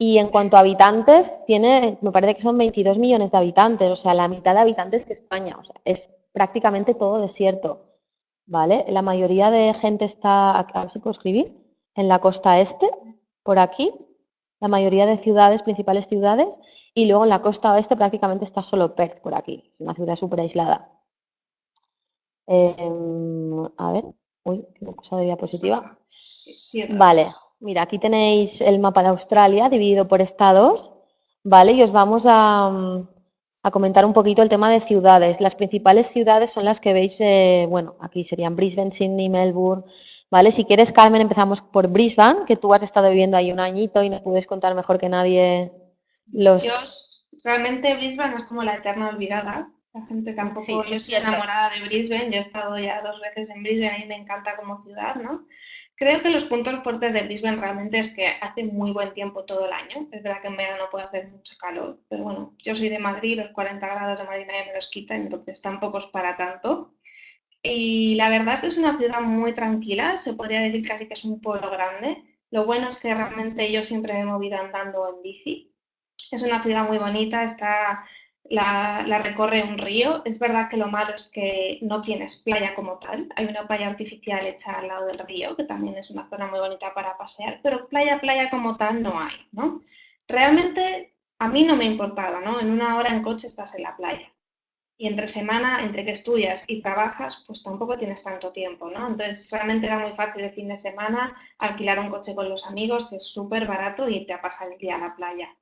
y en cuanto a habitantes, tiene, me parece que son 22 millones de habitantes, o sea, la mitad de habitantes que España, o sea, es prácticamente todo desierto, ¿vale? La mayoría de gente está, a ver si puedo escribir, en la costa este, por aquí, la mayoría de ciudades, principales ciudades, y luego en la costa oeste prácticamente está solo Perth por aquí, una ciudad súper aislada. Em, a ver, uy, que me he pasado de diapositiva. Vale, mira, aquí tenéis el mapa de Australia dividido por estados, ¿vale? Y os vamos a, comentar un poquito el tema de ciudades. Las principales ciudades son las que veis, eh, bueno, aquí serían Brisbane, Sydney, Melbourne, ¿vale? Si quieres, Carmen, empezamos por Brisbane, que tú has estado viviendo ahí un añito y nos puedes contar mejor que nadie los... Yo, realmente Brisbane es como la eterna olvidada. La gente tampoco, yo estoy enamorada de Brisbane, yo he estado ya dos veces en Brisbane y me encanta como ciudad, ¿no? Creo que los puntos fuertes de Brisbane realmente es que hace muy buen tiempo todo el año. Es verdad que en verano puede hacer mucho calor, pero bueno, yo soy de Madrid, los 40 grados de Madrid nadie me los quita, entonces tampoco es para tanto. Y la verdad es que es una ciudad muy tranquila, se podría decir casi que es un pueblo grande. Lo bueno es que realmente yo siempre me he movido andando en bici. Es una ciudad muy bonita, está, la, recorre un río. Es verdad que lo malo es que no tienes playa como tal. Hay una playa artificial hecha al lado del río, que también es una zona muy bonita para pasear, pero playa, playa como tal no hay, ¿no? Realmente a mí no me importaba, ¿no? En una hora en coche estás en la playa y entre semana, entre que estudias y trabajas, pues tampoco tienes tanto tiempo, ¿no? Entonces, realmente era muy fácil el fin de semana alquilar un coche con los amigos, que es súper barato, y irte a pasar el día a la playa.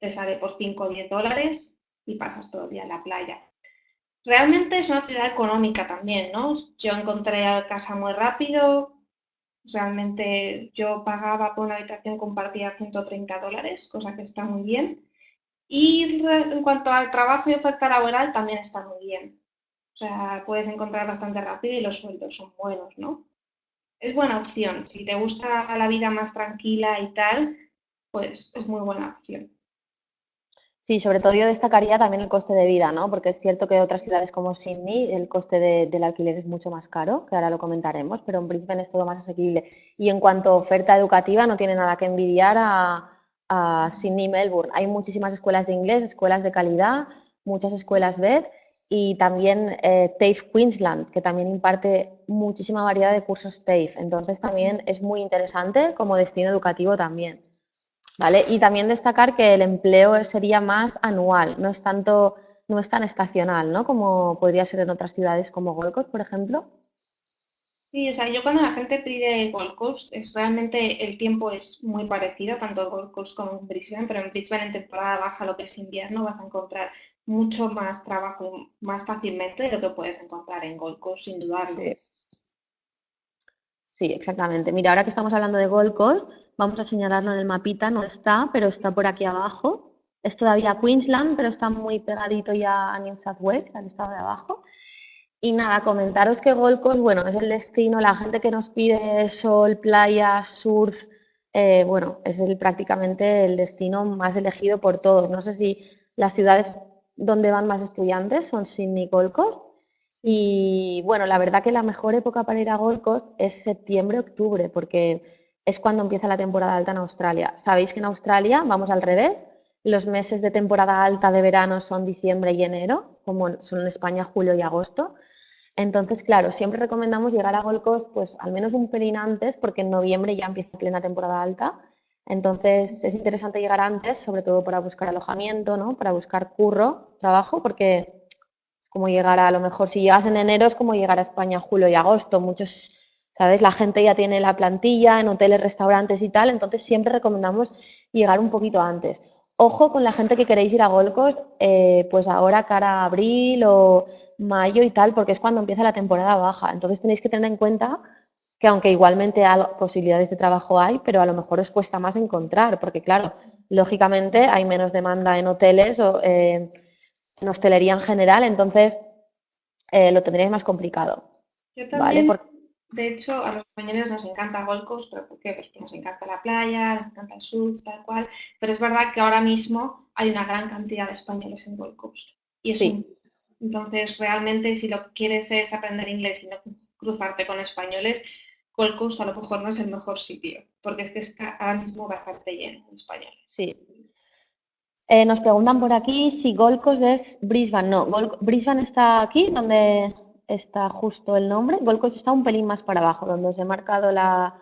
Te sale por 5 o 10 dólares y pasas todo el día en la playa. Realmente es una ciudad económica también, ¿no? Yo encontré casa muy rápido, Realmente yo pagaba por una habitación compartida 130 dólares, cosa que está muy bien. Y en cuanto al trabajo y oferta laboral, también está muy bien. O sea, puedes encontrar bastante rápido y los sueldos son buenos, ¿no? Es buena opción. Si te gusta la vida más tranquila y tal, pues es muy buena opción. Sí, sobre todo yo destacaría también el coste de vida, ¿no? Porque es cierto que otras ciudades como Sydney el coste del alquiler es mucho más caro, que ahora lo comentaremos, pero en Brisbane es todo más asequible. Y en cuanto a oferta educativa, no tiene nada que envidiar a, a Sydney y Melbourne. Hay muchísimas escuelas de inglés, escuelas de calidad, muchas escuelas BED y también eh, TAFE Queensland, que también imparte muchísima variedad de cursos TAFE. Entonces también es muy interesante como destino educativo también. ¿Vale? Y también destacar que el empleo sería más anual, no es tanto, no es tan estacional, ¿no? Como podría ser en otras ciudades como Gold Coast, por ejemplo. Sí, o sea, yo cuando la gente pide Gold Coast, es realmente el tiempo es muy parecido, tanto Gold Coast como en Brisbane, pero en Brisbane en temporada baja, lo que es invierno, vas a encontrar mucho más trabajo más fácilmente de lo que puedes encontrar en Gold Coast, sin dudarlo. Sí. Sí, exactamente. Mira, ahora que estamos hablando de Gold Coast, Vamos a señalarlo en el mapita, no está, pero está por aquí abajo. Es todavía Queensland, pero está muy pegadito ya a New South Wales, al estado de abajo. Y nada, comentaros que Gold Coast, bueno, es el destino, la gente que nos pide sol, playa, surf, eh, bueno, es el, prácticamente el destino más elegido por todos. No sé si las ciudades donde van más estudiantes son Sydney y Gold Coast. Y bueno, la verdad que la mejor época para ir a Gold Coast es septiembre-octubre, porque es cuando empieza la temporada alta en Australia. Sabéis que en Australia vamos al revés. Los meses de temporada alta de verano son diciembre y enero, como son en España julio y agosto. Entonces, claro, siempre recomendamos llegar a Gold Coast pues al menos un pelín antes, porque en noviembre ya empieza plena temporada alta. Entonces, es interesante llegar antes, sobre todo para buscar alojamiento, ¿no? Para buscar curro, trabajo, porque como llegar a, lo mejor si llegas en enero es como llegar a España julio y agosto. Muchos ¿sabes? La gente ya tiene la plantilla en hoteles, restaurantes y tal, entonces siempre recomendamos llegar un poquito antes. Ojo con la gente que queréis ir a Gold Coast, eh, pues ahora cara a abril o mayo y tal, porque es cuando empieza la temporada baja. Entonces tenéis que tener en cuenta que aunque igualmente posibilidades de trabajo hay, pero a lo mejor os cuesta más encontrar, porque claro, lógicamente hay menos demanda en hoteles o eh, en hostelería en general, entonces eh, lo tendréis más complicado. ¿vale? De hecho, a los españoles nos encanta Gold Coast, ¿pero por qué? Pues porque nos encanta la playa, nos encanta el surf, tal cual. Pero es verdad que ahora mismo hay una gran cantidad de españoles en Gold Coast. Y sí. entonces, realmente, si lo que quieres es aprender inglés y no cruzarte con españoles, Gold Coast a lo mejor no es el mejor sitio, porque es que está ahora mismo bastante lleno de españoles. Sí. Eh, nos preguntan por aquí si Gold es Brisbane. No, Brisbane está aquí, donde está justo el nombre. Gold Coast está un pelín más para abajo, donde os he marcado la,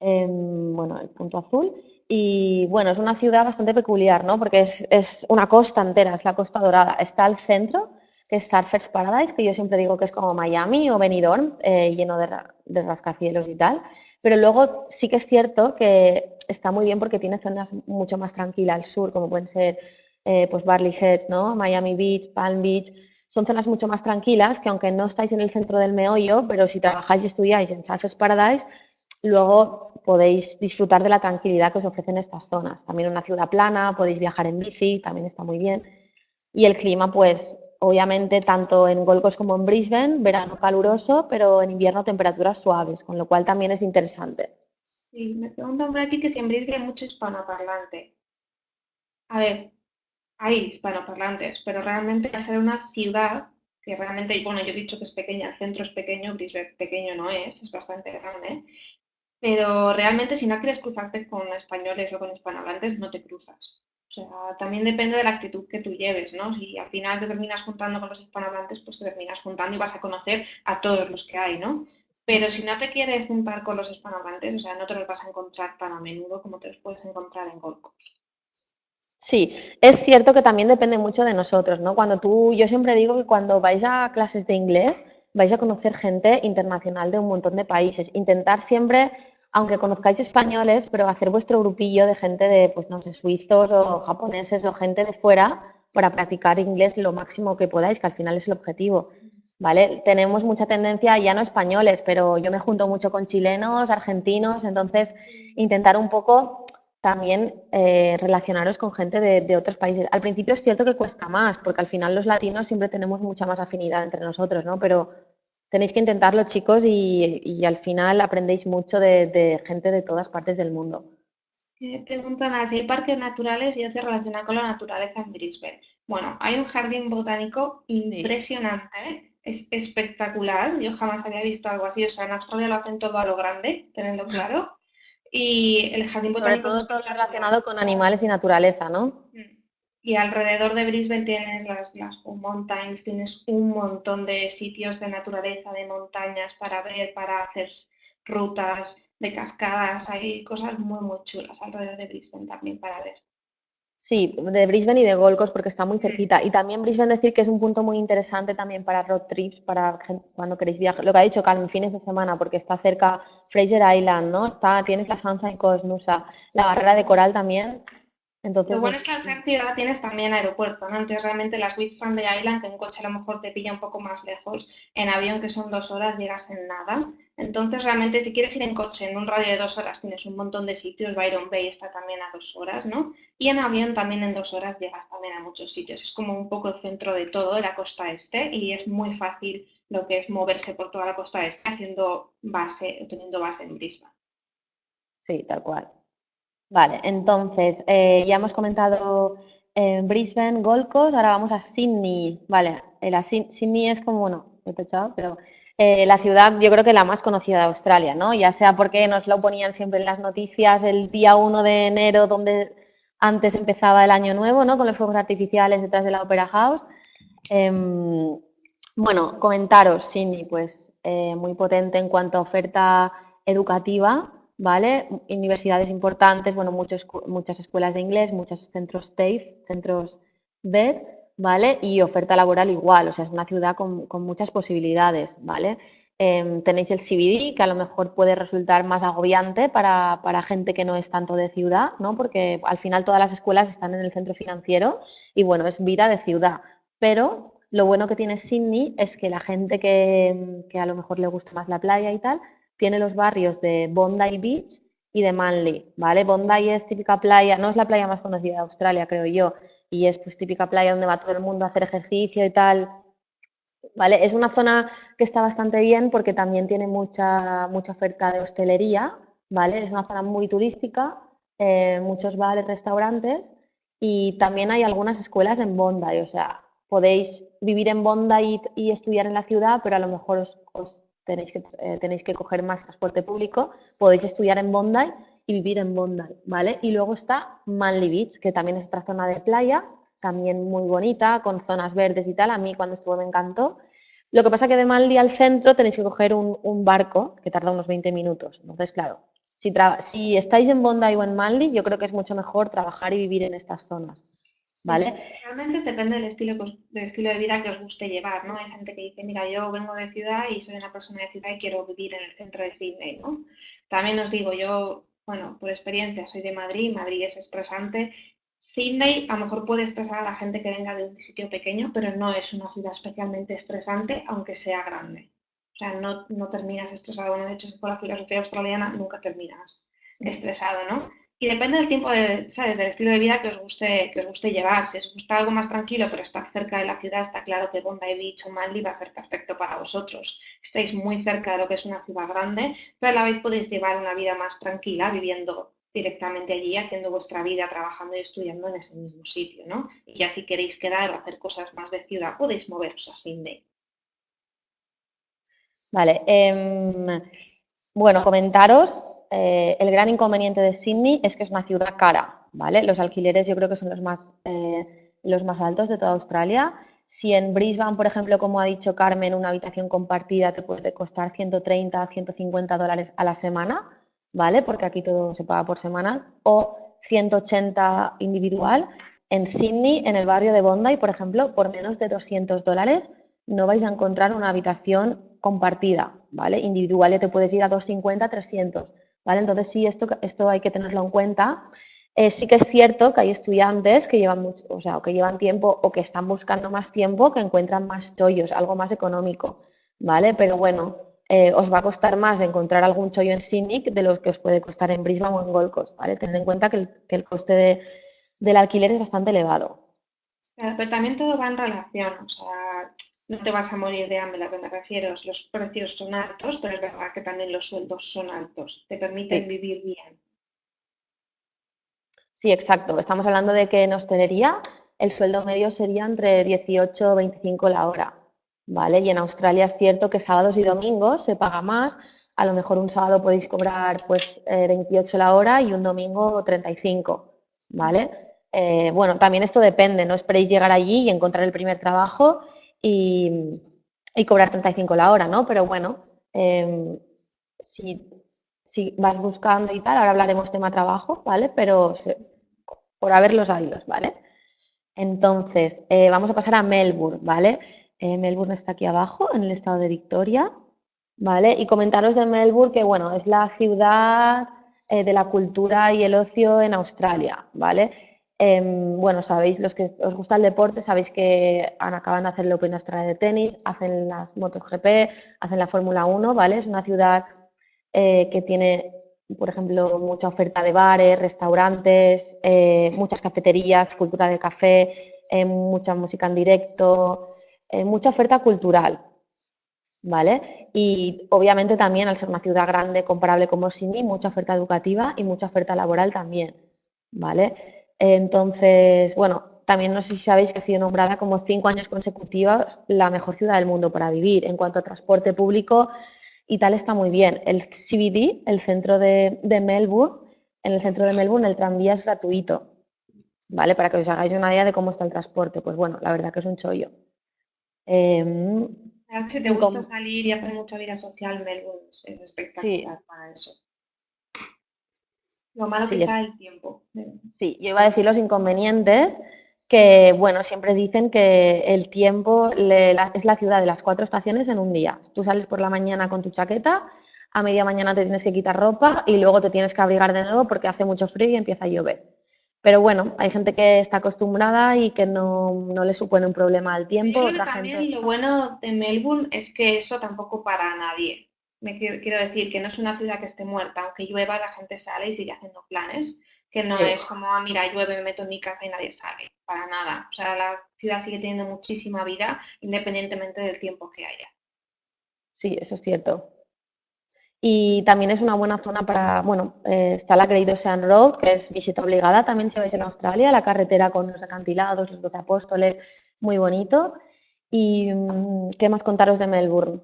em, bueno, el punto azul. Y bueno, es una ciudad bastante peculiar, ¿no? Porque es, una costa entera, es la Costa Dorada. Está al centro, que es Surfers Paradise, que yo siempre digo que es como Miami o Benidorm, eh, lleno de, de, rascacielos y tal. Pero luego sí que es cierto que está muy bien porque tiene zonas mucho más tranquilas al sur, como pueden ser eh, pues Barley Heads, ¿no? Miami Beach, Palm Beach son zonas mucho más tranquilas que aunque no estáis en el centro del meollo, pero si trabajáis y estudiáis en Surfers Paradise, luego podéis disfrutar de la tranquilidad que os ofrecen estas zonas. También una ciudad plana, podéis viajar en bici, también está muy bien. Y el clima, pues, obviamente, tanto en Gold Coast como en Brisbane, verano caluroso, pero en invierno temperaturas suaves, con lo cual también es interesante. Sí, me preguntan por aquí que si en Brisbane hay mucho hispanoparlante. A ver, hay hispanoparlantes, pero realmente a ser una ciudad que realmente, bueno, yo he dicho que es pequeña, el centro es pequeño, Brisbane pequeño no es, es bastante grande, pero realmente si no quieres cruzarte con españoles o con hispanohablantes, no te cruzas. O sea, también depende de la actitud que tú lleves, ¿no? Si al final te terminas juntando con los hispanohablantes, pues te terminas juntando y vas a conocer a todos los que hay, ¿no? Pero si no te quieres juntar con los hispanohablantes, o sea, no te los vas a encontrar tan a menudo como te los puedes encontrar en Gold Coast. Sí, es cierto que también depende mucho de nosotros, ¿no? Cuando tú, yo siempre digo que cuando vais a clases de inglés vais a conocer gente internacional de un montón de países. Intentar siempre, aunque conozcáis españoles, pero hacer vuestro grupillo de gente de, pues no sé, suizos o japoneses o gente de fuera para practicar inglés lo máximo que podáis, que al final es el objetivo. ¿vale? Tenemos mucha tendencia, ya no españoles, pero yo me junto mucho con chilenos, argentinos, entonces intentar un poco también eh, relacionaros con gente de, otros países. Al principio es cierto que cuesta más, porque al final los latinos siempre tenemos mucha más afinidad entre nosotros, ¿no? Pero tenéis que intentarlo, chicos, y, al final aprendéis mucho de, gente de todas partes del mundo. preguntan si hay parques naturales y se relaciona con la naturaleza en Brisbane. Bueno, hay un jardín botánico impresionante, ¿eh? es espectacular. Yo jamás había visto algo así. O sea, en Australia lo hacen todo a lo grande, tenedlo [LAUGHS] claro. Y el jardín botánico. Sobre todo todo relacionado con animales y naturaleza, ¿no? Mm. Y alrededor de Brisbane tienes las, las Mountains, tienes un montón de sitios de naturaleza, de montañas para ver, para hacer rutas de cascadas. Hay cosas muy, muy chulas alrededor de Brisbane también para ver. Sí, de Brisbane y de Gold Coast porque está muy cerquita. Y también Brisbane decir que es un punto muy interesante también para road trips, para cuando queréis viajar. Lo que ha dicho Carmen, fines de semana, porque está cerca Fraser Island, ¿no? Está, tienes la Sunshine Coast, Nusa, la barrera de coral también. Entonces, lo bueno es, que al ser ciudad tienes también aeropuerto, ¿no? Entonces realmente las Whitsunday Island, que en coche a lo mejor te pilla un poco más lejos, en avión que son dos horas llegas en nada. Entonces realmente si quieres ir en coche en un radio de dos horas tienes un montón de sitios, Byron Bay está también a dos horas, ¿no? Y en avión también en dos horas llegas también a muchos sitios. Es como un poco el centro de todo, de la costa este, y es muy fácil lo que es moverse por toda la costa este haciendo base, teniendo base en Brisbane. Sí, tal cual. Vale, entonces eh, ya hemos comentado en Brisbane, Gold Coast, ahora vamos a Sydney. Vale, eh, la Sydney es como, bueno, he pechado, pero eh, la ciudad yo creo que la más conocida de Australia, ¿no? Ya sea porque nos lo ponían siempre en las noticias el día 1 de enero, donde antes empezaba el año nuevo, ¿no? Con los fuegos artificiales detrás de la Opera House. Em, bueno, comentaros, Sydney, pues muy potente en cuanto a oferta educativa. ¿Vale? Universidades importantes, bueno, muchos, muchas escuelas de inglés, muchos centros TAFE, centros BED, ¿vale? Y oferta laboral igual, o sea, es una ciudad con, muchas posibilidades, ¿vale? Em, tenéis el CBD, que a lo mejor puede resultar más agobiante para, para, gente que no es tanto de ciudad, ¿no? Porque al final todas las escuelas están en el centro financiero y bueno, es vida de ciudad. Pero lo bueno que tiene Sydney es que la gente que, que a lo mejor le gusta más la playa y tal, tiene los barrios de Bondi Beach y de Manly, ¿vale? Bondi es típica playa, no es la playa más conocida de Australia, creo yo, y es pues típica playa donde va todo el mundo a hacer ejercicio y tal, ¿vale? Es una zona que está bastante bien porque también tiene mucha, mucha oferta de hostelería, ¿vale? Es una zona muy turística, eh, muchos bares, restaurantes y también hay algunas escuelas en Bondi, o sea, podéis vivir en Bondi y, estudiar en la ciudad, pero a lo mejor os tenéis que, eh, tenéis que coger más transporte público, podéis estudiar en Bondi y vivir en Bondi, ¿vale? Y luego está Manly Beach, que también es otra zona de playa, también muy bonita, con zonas verdes y tal. A mí cuando estuve me encantó. Lo que pasa que de Manly al centro tenéis que coger un, barco que tarda unos 20 minutos. Entonces, claro, si, si estáis en Bondi o en Manly, yo creo que es mucho mejor trabajar y vivir en estas zonas. Realmente depende del estilo, del estilo de vida que os guste llevar, ¿no? Hay gente que dice, mira, yo vengo de ciudad y soy una persona de ciudad y quiero vivir en el centro de Sydney, ¿no? También os digo, yo, bueno, por experiencia, soy de Madrid, Madrid es estresante. Sydney a lo mejor puede estresar a la gente que venga de un sitio pequeño, pero no es una ciudad especialmente estresante, aunque sea grande. O sea, no, no terminas estresado. Bueno, de hecho, por la filosofía australiana nunca terminas estresado, ¿no? Y depende del tiempo, de, ¿sabes? Del estilo de vida que os guste, que os guste llevar. Si os gusta algo más tranquilo, pero estar cerca de la ciudad, está claro que Bondi Beach o Manly va a ser perfecto para vosotros. Estáis muy cerca de lo que es una ciudad grande, pero a la vez podéis llevar una vida más tranquila viviendo directamente allí, haciendo vuestra vida, trabajando y estudiando en ese mismo sitio, ¿no? Y ya si queréis quedar o hacer cosas más de ciudad, podéis moveros a Sydney. Vale. Eh, bueno, comentaros, eh, el gran inconveniente de Sydney es que es una ciudad cara, ¿vale? Los alquileres yo creo que son los más, eh, los más altos de toda Australia. Si en Brisbane, por ejemplo, como ha dicho Carmen, una habitación compartida te puede costar 130, 150 dólares a la semana, ¿vale? Porque aquí todo se paga por semana, o 180 individual. En Sydney, en el barrio de Bondi, por ejemplo, por menos de 200 dólares no vais a encontrar una habitación compartida, ¿vale? Individual te puedes ir a 250, 300, ¿vale? Entonces sí, esto, esto hay que tenerlo en cuenta. Eh, sí que es cierto que hay estudiantes que llevan, mucho, o sea, que llevan tiempo o que están buscando más tiempo que encuentran más chollos, algo más económico, ¿vale? Pero bueno, eh, os va a costar más encontrar algún chollo en Cynic de lo que os puede costar en Brisbane o en Gold Coast, ¿vale? Tened en cuenta que el, coste del alquiler es bastante elevado. Pero también todo va en relación, no te vas a morir de hambre, a lo que me refiero, los precios son altos, pero es verdad que también los sueldos son altos, te permiten vivir bien. Sí, exacto. Estamos hablando de que en hostelería el sueldo medio sería entre 18 o 25 la hora, ¿vale? Y en Australia es cierto que sábados y domingos se paga más. A lo mejor un sábado podéis cobrar pues 28 eh, la hora y un domingo 35, ¿vale? Eh, bueno, también esto depende, no esperéis llegar allí y encontrar el primer trabajo y, cobrar 35 la hora, ¿no? Pero bueno, em, si vas buscando y tal, ahora hablaremos tema trabajo, ¿vale? Pero por haber los ¿vale? Entonces, eh, vamos a pasar a Melbourne, ¿vale? Eh, Melbourne está aquí abajo, en el estado de Victoria, ¿vale? Y comentaros de Melbourne que, bueno, es la ciudad eh, de la cultura y el ocio en Australia, ¿vale? Em, bueno, sabéis, los que os gusta el deporte, sabéis que acaban de hacer el Open Australia de tenis, hacen las MotoGP, hacen la Fórmula 1, ¿vale? Es una ciudad eh, que tiene, por ejemplo, mucha oferta de bares, restaurantes, eh, muchas cafeterías, cultura de café, eh, mucha música en directo, mucha oferta cultural. ¿Vale? Y obviamente también al ser una ciudad grande comparable como Sydney, mucha oferta educativa y mucha oferta laboral también, ¿vale? Entonces, bueno, también no sé si sabéis que ha sido nombrada como cinco años consecutivos la mejor ciudad del mundo para vivir. En cuanto a transporte público, y tal está muy bien. El CBD, el centro de, Melbourne, en el centro de Melbourne el tranvía es gratuito, ¿vale? Para que os hagáis una idea de cómo está el transporte. Pues bueno, la verdad que es un chollo. Eh, si te gusta salir y hacer mucha vida social, Melbourne es espectacular para eso. Lo malo que está el tiempo. Sí, yo iba a decir los inconvenientes que, bueno, siempre dicen que el tiempo es la ciudad de las cuatro estaciones en un día. Tú sales por la mañana con tu chaqueta, a media mañana te tienes que quitar ropa y luego te tienes que abrigar de nuevo porque hace mucho frío y empieza a llover. Pero bueno, hay gente que está acostumbrada y que no, le supone un problema al tiempo. Otra también lo bueno de Melbourne es que eso tampoco para nadie. Me quiero decir que no es una ciudad que esté muerta, aunque llueva la gente sale y sigue haciendo planes que no es como, ah, mira, llueve, me meto en mi casa y nadie sale, para nada. O sea, la ciudad sigue teniendo muchísima vida independientemente del tiempo que haya. Sí, eso es cierto. Y también es una buena zona para, bueno, eh, está la Great Ocean Road, que es visita obligada también si vais en Australia, la carretera con los acantilados, los doce apóstoles, muy bonito. ¿Y mm, qué más contaros de Melbourne?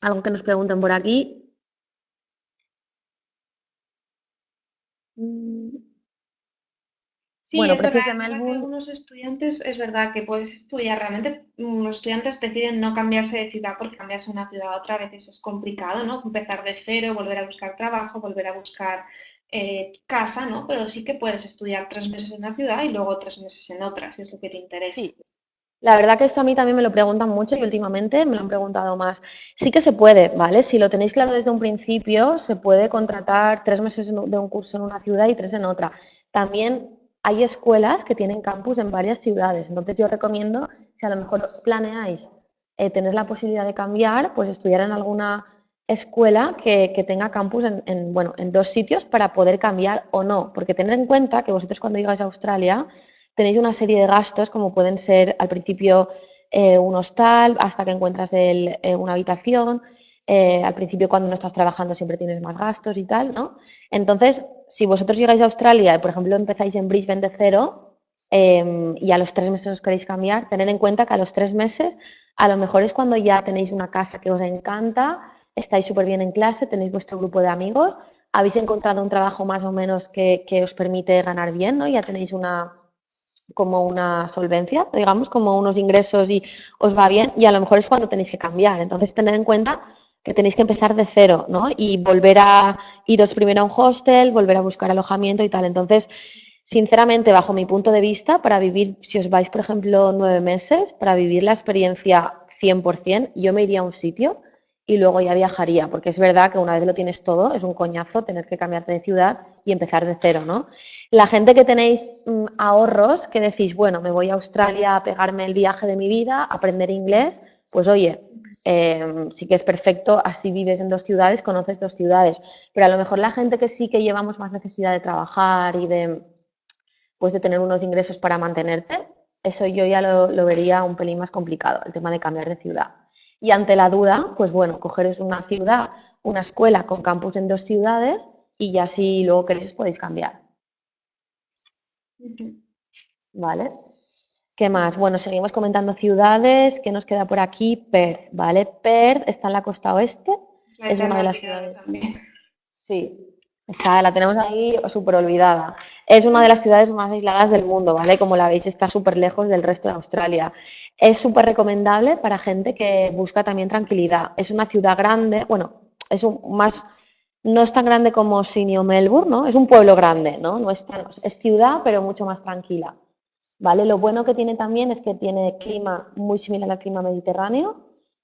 Algo que nos pregunten por aquí. Sí, bueno, precios de Melbourne. Algunos estudiantes, es verdad que puedes estudiar, realmente mm, los estudiantes deciden no cambiarse de ciudad porque cambiarse de una ciudad a otra a veces es complicado, ¿no? Empezar de cero, volver a buscar trabajo, volver a buscar eh, casa, ¿no? Pero sí que puedes estudiar tres meses en una ciudad y luego tres meses en otra, si es lo que te interesa. Sí. La verdad que esto a mí también me lo preguntan mucho y últimamente me lo han preguntado más. Sí que se puede, ¿vale? Si lo tenéis claro desde un principio, se puede contratar tres meses de un curso en una ciudad y tres en otra. También hay escuelas que tienen campus en varias ciudades. Entonces yo recomiendo, si a lo mejor planeáis eh, tener la posibilidad de cambiar, pues estudiar en alguna escuela que, tenga campus en, bueno, en dos sitios para poder cambiar o no. Porque tener en cuenta que vosotros cuando llegáis a Australia tenéis una serie de gastos como pueden ser al principio eh, un hostal hasta que encuentras eh, una habitación. al principio cuando no estás trabajando siempre tienes más gastos y tal, ¿no? Entonces, si vosotros llegáis a Australia y, por ejemplo, empezáis en Brisbane de cero em, y a los tres meses os queréis cambiar, tener en cuenta que a los tres meses a lo mejor es cuando ya tenéis una casa que os encanta, estáis súper bien en clase, tenéis vuestro grupo de amigos, habéis encontrado un trabajo más o menos que, que os permite ganar bien, ¿no? Ya tenéis una como una solvencia, digamos, como unos ingresos y os va bien y a lo mejor es cuando tenéis que cambiar. Entonces, tener en cuenta que tenéis que empezar de cero, ¿no? Y volver a iros primero a un hostel, volver a buscar alojamiento y tal. Entonces, sinceramente, bajo mi punto de vista, para vivir, si os vais, por ejemplo, nueve meses, para vivir la experiencia 100%, yo me iría a un sitio y luego ya viajaría, porque es verdad que una vez lo tienes todo, es un coñazo tener que cambiarte de ciudad y empezar de cero, ¿no? La gente que tenéis mm, ahorros, que decís, bueno, me voy a Australia a pegarme el viaje de mi vida, aprender inglés, pues oye, em, sí que es perfecto, así vives en dos ciudades, conoces dos ciudades, pero a lo mejor la gente que sí que llevamos más necesidad de trabajar y de, pues de tener unos ingresos para mantenerte, eso yo ya lo, lo vería un pelín más complicado, el tema de cambiar de ciudad. Y ante la duda, pues bueno, cogeros una ciudad, una escuela con campus en dos ciudades y ya si luego queréis podéis cambiar. ¿Vale? ¿Qué más? Bueno, seguimos comentando ciudades. ¿Qué nos queda por aquí? Perth, ¿vale? Perth está en la costa oeste. es una de las ciudades. Sí, Está, la tenemos ahí súper olvidada. Es una de las ciudades más aisladas del mundo, ¿vale? Como la veis, está súper lejos del resto de Australia. Es súper recomendable para gente que busca también tranquilidad. Es una ciudad grande, bueno, es un, más, no es tan grande como Sydney o Melbourne, ¿no? Es un pueblo grande, ¿no? no es, es ciudad, pero mucho más tranquila, ¿vale? Lo bueno que tiene también es que tiene clima muy similar al clima mediterráneo,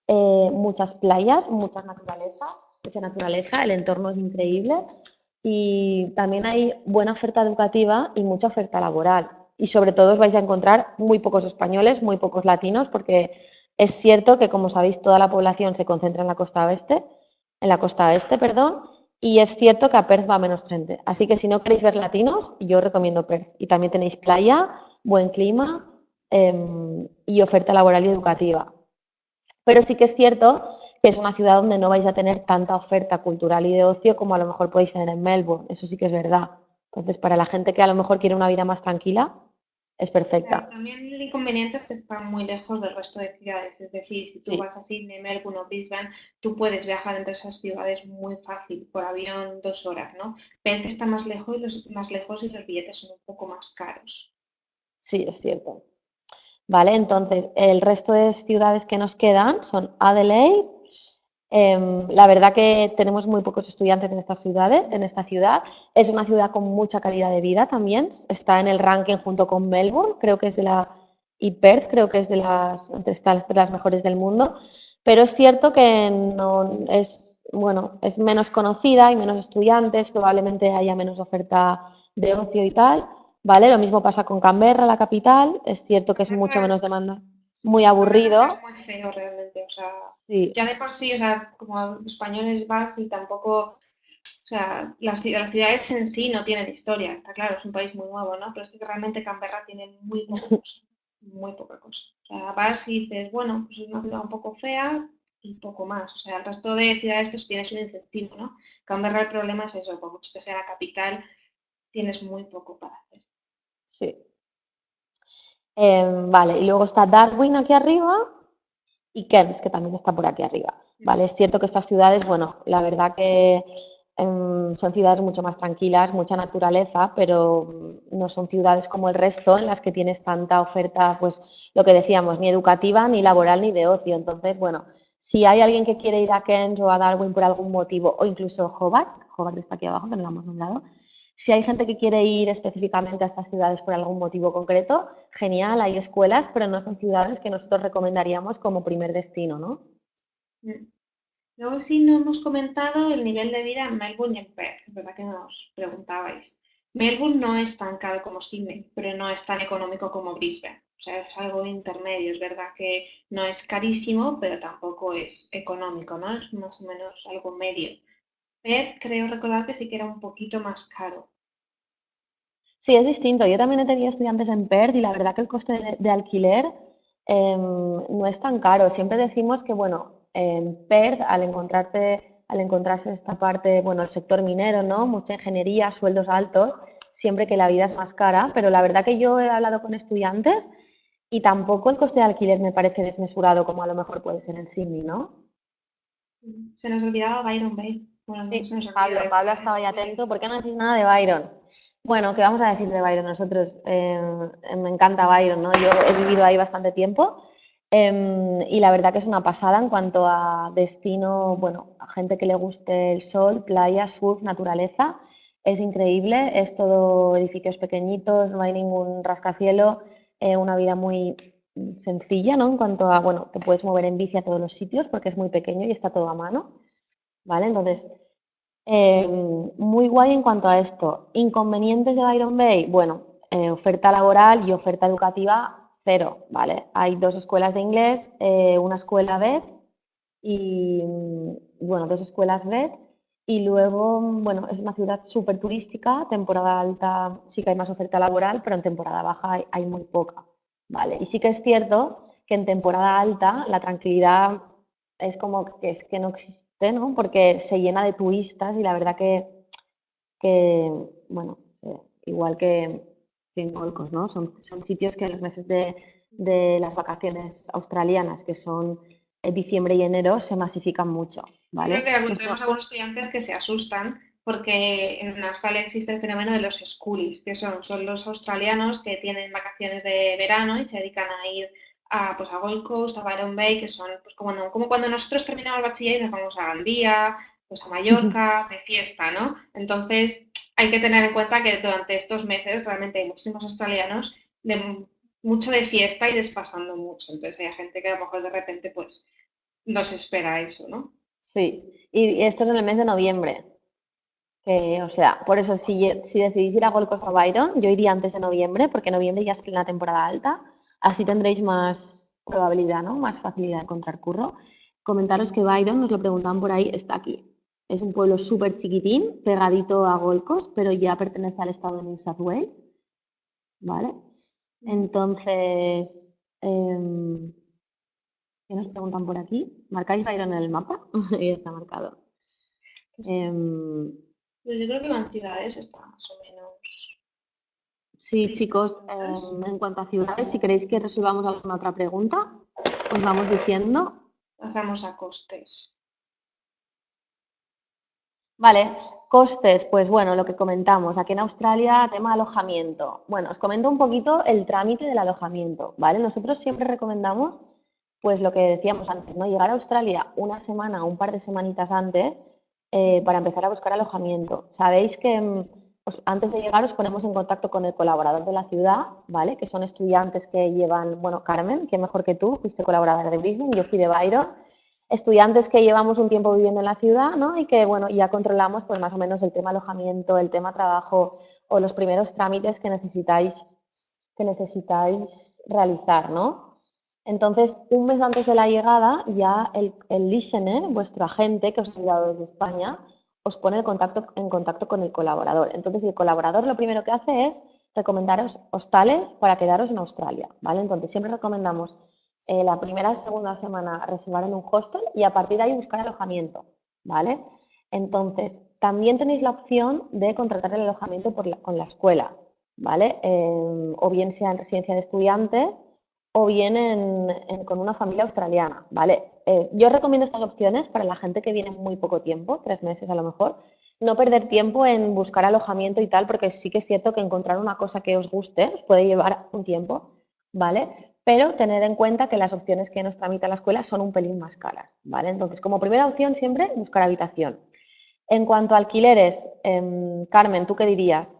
eh, muchas playas, mucha naturaleza, mucha naturaleza, el entorno es increíble y también hay buena oferta educativa y mucha oferta laboral. Y sobre todo os vais a encontrar muy pocos españoles, muy pocos latinos, porque es cierto que, como sabéis, toda la población se concentra en la costa oeste, en la costa oeste, perdón, y es cierto que a Perth va menos gente. Así que si no queréis ver latinos, yo recomiendo Perth. Y también tenéis playa, buen clima em, y oferta laboral y educativa. Pero sí que es cierto que es una ciudad donde no vais a tener tanta oferta cultural y de ocio como a lo mejor podéis tener en Melbourne. Eso sí que es verdad. Entonces, para la gente que a lo mejor quiere una vida más tranquila, es perfecta. también el inconveniente es que está muy lejos del resto de ciudades. Es decir, si tú vas a Sydney, Melbourne o Brisbane, tú puedes viajar entre esas ciudades muy fácil, por avión dos horas, ¿no? Perth está más lejos y los, más lejos y los billetes son un poco más caros. Sí, es cierto. Vale, entonces el resto de ciudades que nos quedan son Adelaide, Em, la verdad que tenemos muy pocos estudiantes en esta ciudad, en esta ciudad. Es una ciudad con mucha calidad de vida también. Está en el ranking junto con Melbourne, creo que es de la y Perth, creo que es de las está de las mejores del mundo. Pero es cierto que no es bueno, es menos conocida, hay menos estudiantes, probablemente haya menos oferta de ocio y tal. ¿Vale? Lo mismo pasa con Canberra, la capital. Es cierto que es mucho menos demanda muy aburrido. Es muy feo realmente, o sea, ya de por sí, o sea, como españoles vas y tampoco, o sea, las, ciudades en sí no tienen historia, está claro, es un país muy nuevo, ¿no? Pero es que realmente Canberra tiene muy poca [LAUGHS] cosa, muy poca cosa. O sea, vas y dices, bueno, pues es una ciudad un poco fea y poco más. O sea, el resto de ciudades pues tienes un incentivo, ¿no? Canberra el problema es eso, por mucho que sea la capital, tienes muy poco para hacer. Sí, Em, vale, y luego está Darwin aquí arriba y Cairns, que también está por aquí arriba. Vale, es cierto que estas ciudades, bueno, la verdad que em, son ciudades mucho más tranquilas, mucha naturaleza, pero no son ciudades como el resto en las que tienes tanta oferta, pues lo que decíamos, ni educativa, ni laboral, ni de ocio. Entonces, bueno, si hay alguien que quiere ir a Cairns o a Darwin por algún motivo, o incluso Hobart, Hobart está aquí abajo, que no lo hemos nombrado, si hay gente que quiere ir específicamente a estas ciudades por algún motivo concreto, genial, hay escuelas, pero no son ciudades que nosotros recomendaríamos como primer destino, ¿no? Mm. Luego sí no hemos comentado el nivel de vida en Melbourne y en Perth, es verdad que nos preguntabais. Melbourne no es tan caro como Sydney, pero no es tan económico como Brisbane. O sea, es algo intermedio, es verdad que no es carísimo, pero tampoco es económico, ¿no? Es más o menos algo medio. Perth creo recordar que sí que era un poquito más caro. Sí, es distinto. Yo también he tenido estudiantes en Perth y la verdad que el coste de, alquiler em, no es tan caro. Siempre decimos que, bueno, en Perth, al encontrarte, al encontrarse esta parte, bueno, el sector minero, ¿no? Mucha ingeniería, sueldos altos, siempre que la vida es más cara, pero la verdad que yo he hablado con estudiantes y tampoco el coste de alquiler me parece desmesurado como a lo mejor puede ser en Sydney, ¿no? Se nos olvidaba Byron Bay sí, Pablo, Pablo ha estado ahí atento. ¿Por qué no decís nada de Byron? Bueno, ¿qué vamos a decir de Byron? Nosotros, eh, me encanta Byron, ¿no? Yo he vivido ahí bastante tiempo em, y la verdad que es una pasada en cuanto a destino, bueno, a gente que le guste el sol, playa, surf, naturaleza. Es increíble, es todo edificios pequeñitos, no hay ningún rascacielos, eh, una vida muy sencilla, ¿no? En cuanto a, bueno, te puedes mover en bici a todos los sitios porque es muy pequeño y está todo a mano, ¿vale? Entonces, eh, muy guay en cuanto a esto. Inconvenientes de Byron Bay, bueno, eh, oferta laboral y oferta educativa cero, ¿vale? Hay dos escuelas de inglés, eh, una escuela BED y, bueno, dos escuelas BED y luego, bueno, es una ciudad súper turística, temporada alta sí que hay más oferta laboral, pero en temporada baja hay, muy poca, ¿vale? Y sí que es cierto que en temporada alta la tranquilidad es como que es que no existe, ¿no? Porque se llena de turistas y la verdad que, que bueno, eh, igual que en Golcos, ¿no? Son, son sitios que en los meses de, de las vacaciones australianas, que son diciembre y enero, se masifican mucho. Creo que tenemos algunos estudiantes que se asustan porque en Australia existe el fenómeno de los schoolies, que son, son los australianos que tienen vacaciones de verano y se dedican a ir a, pues, a Gold Coast, a Byron Bay, que son pues, como, como cuando nosotros terminamos el bachiller y nos vamos a Gandía, pues a Mallorca, de fiesta, ¿no? Entonces, hay que tener en cuenta que durante estos meses realmente hay muchísimos australianos de mucho de fiesta y desfasando mucho. Entonces, hay gente que a lo mejor de repente, pues, no se espera eso, ¿no? Sí, y esto es en el mes de noviembre. o sea, por eso si, si decidís ir a Gold Coast o Byron, yo iría antes de noviembre, porque noviembre ya es plena temporada alta, así tendréis más probabilidad, ¿no? Más facilidad de encontrar curro. Comentaros que Byron, nos lo preguntaban por ahí, está aquí. Es un pueblo súper chiquitín, pegadito a Gold Coast, pero ya pertenece al estado de New South Wales. ¿Vale? Entonces, em, ¿Qué nos preguntan por aquí? ¿Marcáis Byron en el mapa? [LAUGHS] Ahí está marcado. Pues yo creo que en ciudades está más o menos. Sí, chicos, em, en cuanto a ciudades, si queréis que resolvamos alguna otra pregunta, os vamos diciendo. Pasamos a costes. Vale, costes, pues bueno, lo que comentamos, aquí en Australia, tema alojamiento. Bueno, os comento un poquito el trámite del alojamiento, ¿vale? Nosotros siempre recomendamos pues lo que decíamos antes, ¿no? Llegar a Australia una semana o un par de semanitas antes eh, para empezar a buscar alojamiento. Sabéis que mm, antes de llegar os ponemos en contacto con el colaborador de la ciudad, ¿vale? Que son estudiantes que llevan, bueno, Carmen, que mejor que tú, fuiste colaboradora de Brisbane, yo fui de Byron. Estudiantes que llevamos un tiempo viviendo en la ciudad, ¿no? Y que, bueno, ya controlamos, pues más o menos el tema alojamiento, el tema trabajo o los primeros trámites que necesitáis, que necesitáis realizar, ¿no? Entonces, un mes antes de la llegada, ya el, listener, vuestro agente que os ha ayudado desde España, os pone el contacto, en contacto con el colaborador. Entonces, el colaborador lo primero que hace es recomendaros hostales para quedaros en Australia, ¿vale? Entonces, siempre recomendamos eh, la primera y segunda semana reservar en un hostel y a partir de ahí buscar alojamiento, ¿vale? Entonces, también tenéis la opción de contratar el alojamiento con la escuela, ¿vale? Eh, o bien sea en residencia de estudiantes o bien con una familia australiana, ¿vale? Eh, yo recomiendo estas opciones para la gente que viene muy poco tiempo, tres meses a lo mejor, no perder tiempo en buscar alojamiento y tal, porque sí que es cierto que encontrar una cosa que os guste os puede llevar un tiempo, ¿vale? Pero tener en cuenta que las opciones que nos tramita la escuela son un pelín más caras, ¿vale? Entonces, como primera opción siempre buscar habitación. En cuanto a alquileres, em, Carmen, ¿tú qué dirías?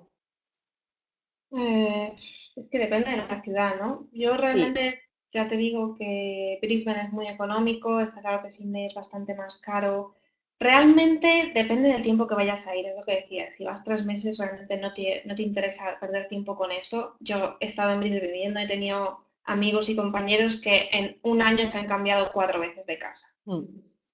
Eh, es que depende de la ciudad, ¿no? Yo realmente ya te digo que Brisbane es muy económico, está claro que Sydney es bastante más caro. Realmente depende del tiempo que vayas a ir, es lo que decía. Si vas tres meses, realmente no te, no te interesa perder tiempo con eso. Yo he estado en Brisbane viviendo, he tenido amigos y compañeros que en un año se han cambiado cuatro veces de casa. Mm.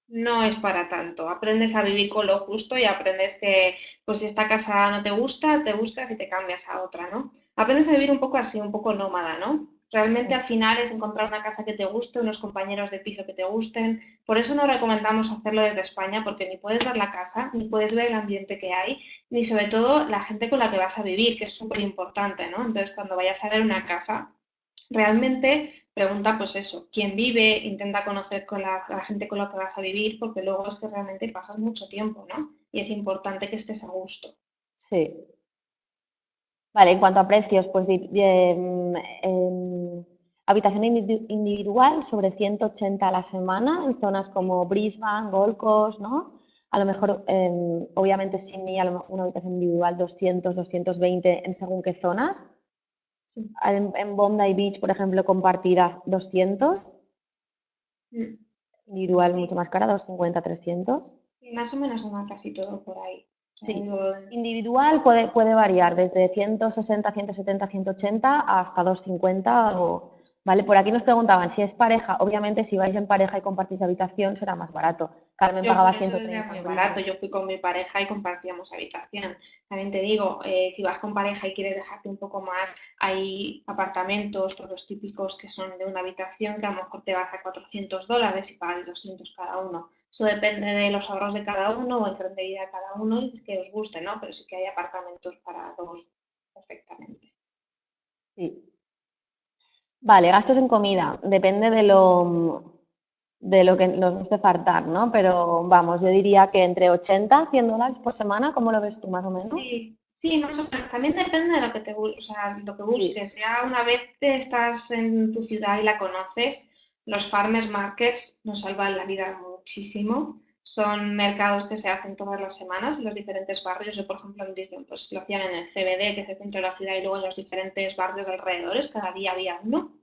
No es para tanto. Aprendes a vivir con lo justo y aprendes que, pues si esta casa no te gusta, te buscas y te cambias a otra, ¿no? aprendes a vivir un poco así, un poco nómada, ¿no? Realmente al final es encontrar una casa que te guste, unos compañeros de piso que te gusten. Por eso no recomendamos hacerlo desde España, porque ni puedes ver la casa, ni puedes ver el ambiente que hay, ni sobre todo la gente con la que vas a vivir, que es súper importante, ¿no? Entonces, cuando vayas a ver una casa, realmente pregunta pues eso, quién vive, intenta conocer con la, la, gente con la que vas a vivir, porque luego es que realmente pasas mucho tiempo, ¿no? Y es importante que estés a gusto. Sí, Vale, en cuanto a precios, pues em, habitación individual sobre 180 a la semana en zonas como Brisbane, Gold Coast, ¿no? A lo mejor, em, obviamente, Sydney, a lo mejor una habitación individual 200, 220 en según qué zonas. En, en, Bondi Beach, por ejemplo, compartirá 200. Mm. Individual mucho más cara, 250, 300. Y más o menos anda casi todo por ahí. Sí, individual puede, puede variar desde 160, 170, 180 hasta 250 o, ¿vale? Por aquí nos preguntaban si es pareja, obviamente si vais en pareja y compartís habitación será más barato. Carmen pagaba 130. Muy barato, yo fui con mi pareja y compartíamos habitación. También te digo, eh, si vas con pareja y quieres dejarte un poco más, hay apartamentos, todos los típicos que son de una habitación que a lo mejor te vas a 400 dólares y pagas 200 cada uno. Eso depende de los ahorros de cada uno o el tren de vida de cada uno y que os guste, ¿no? Pero sí que hay apartamentos para dos perfectamente. Sí. Vale, gastos en comida. Depende de lo, de lo que nos guste faltar, ¿no? Pero vamos, yo diría que entre 80 100 dólares por semana, ¿cómo lo ves tú más o menos? Sí, sí, más o menos. También depende de lo que te o sea, lo que busques. Ya una vez estás en tu ciudad y la conoces, los farmers markets nos salvan la vida muchísimo son mercados que se hacen todas las semanas en los diferentes barrios. Yo, por ejemplo, pues lo hacían en el CBD, que es el centro de la ciudad, y luego en los diferentes barrios alrededores, cada día había uno.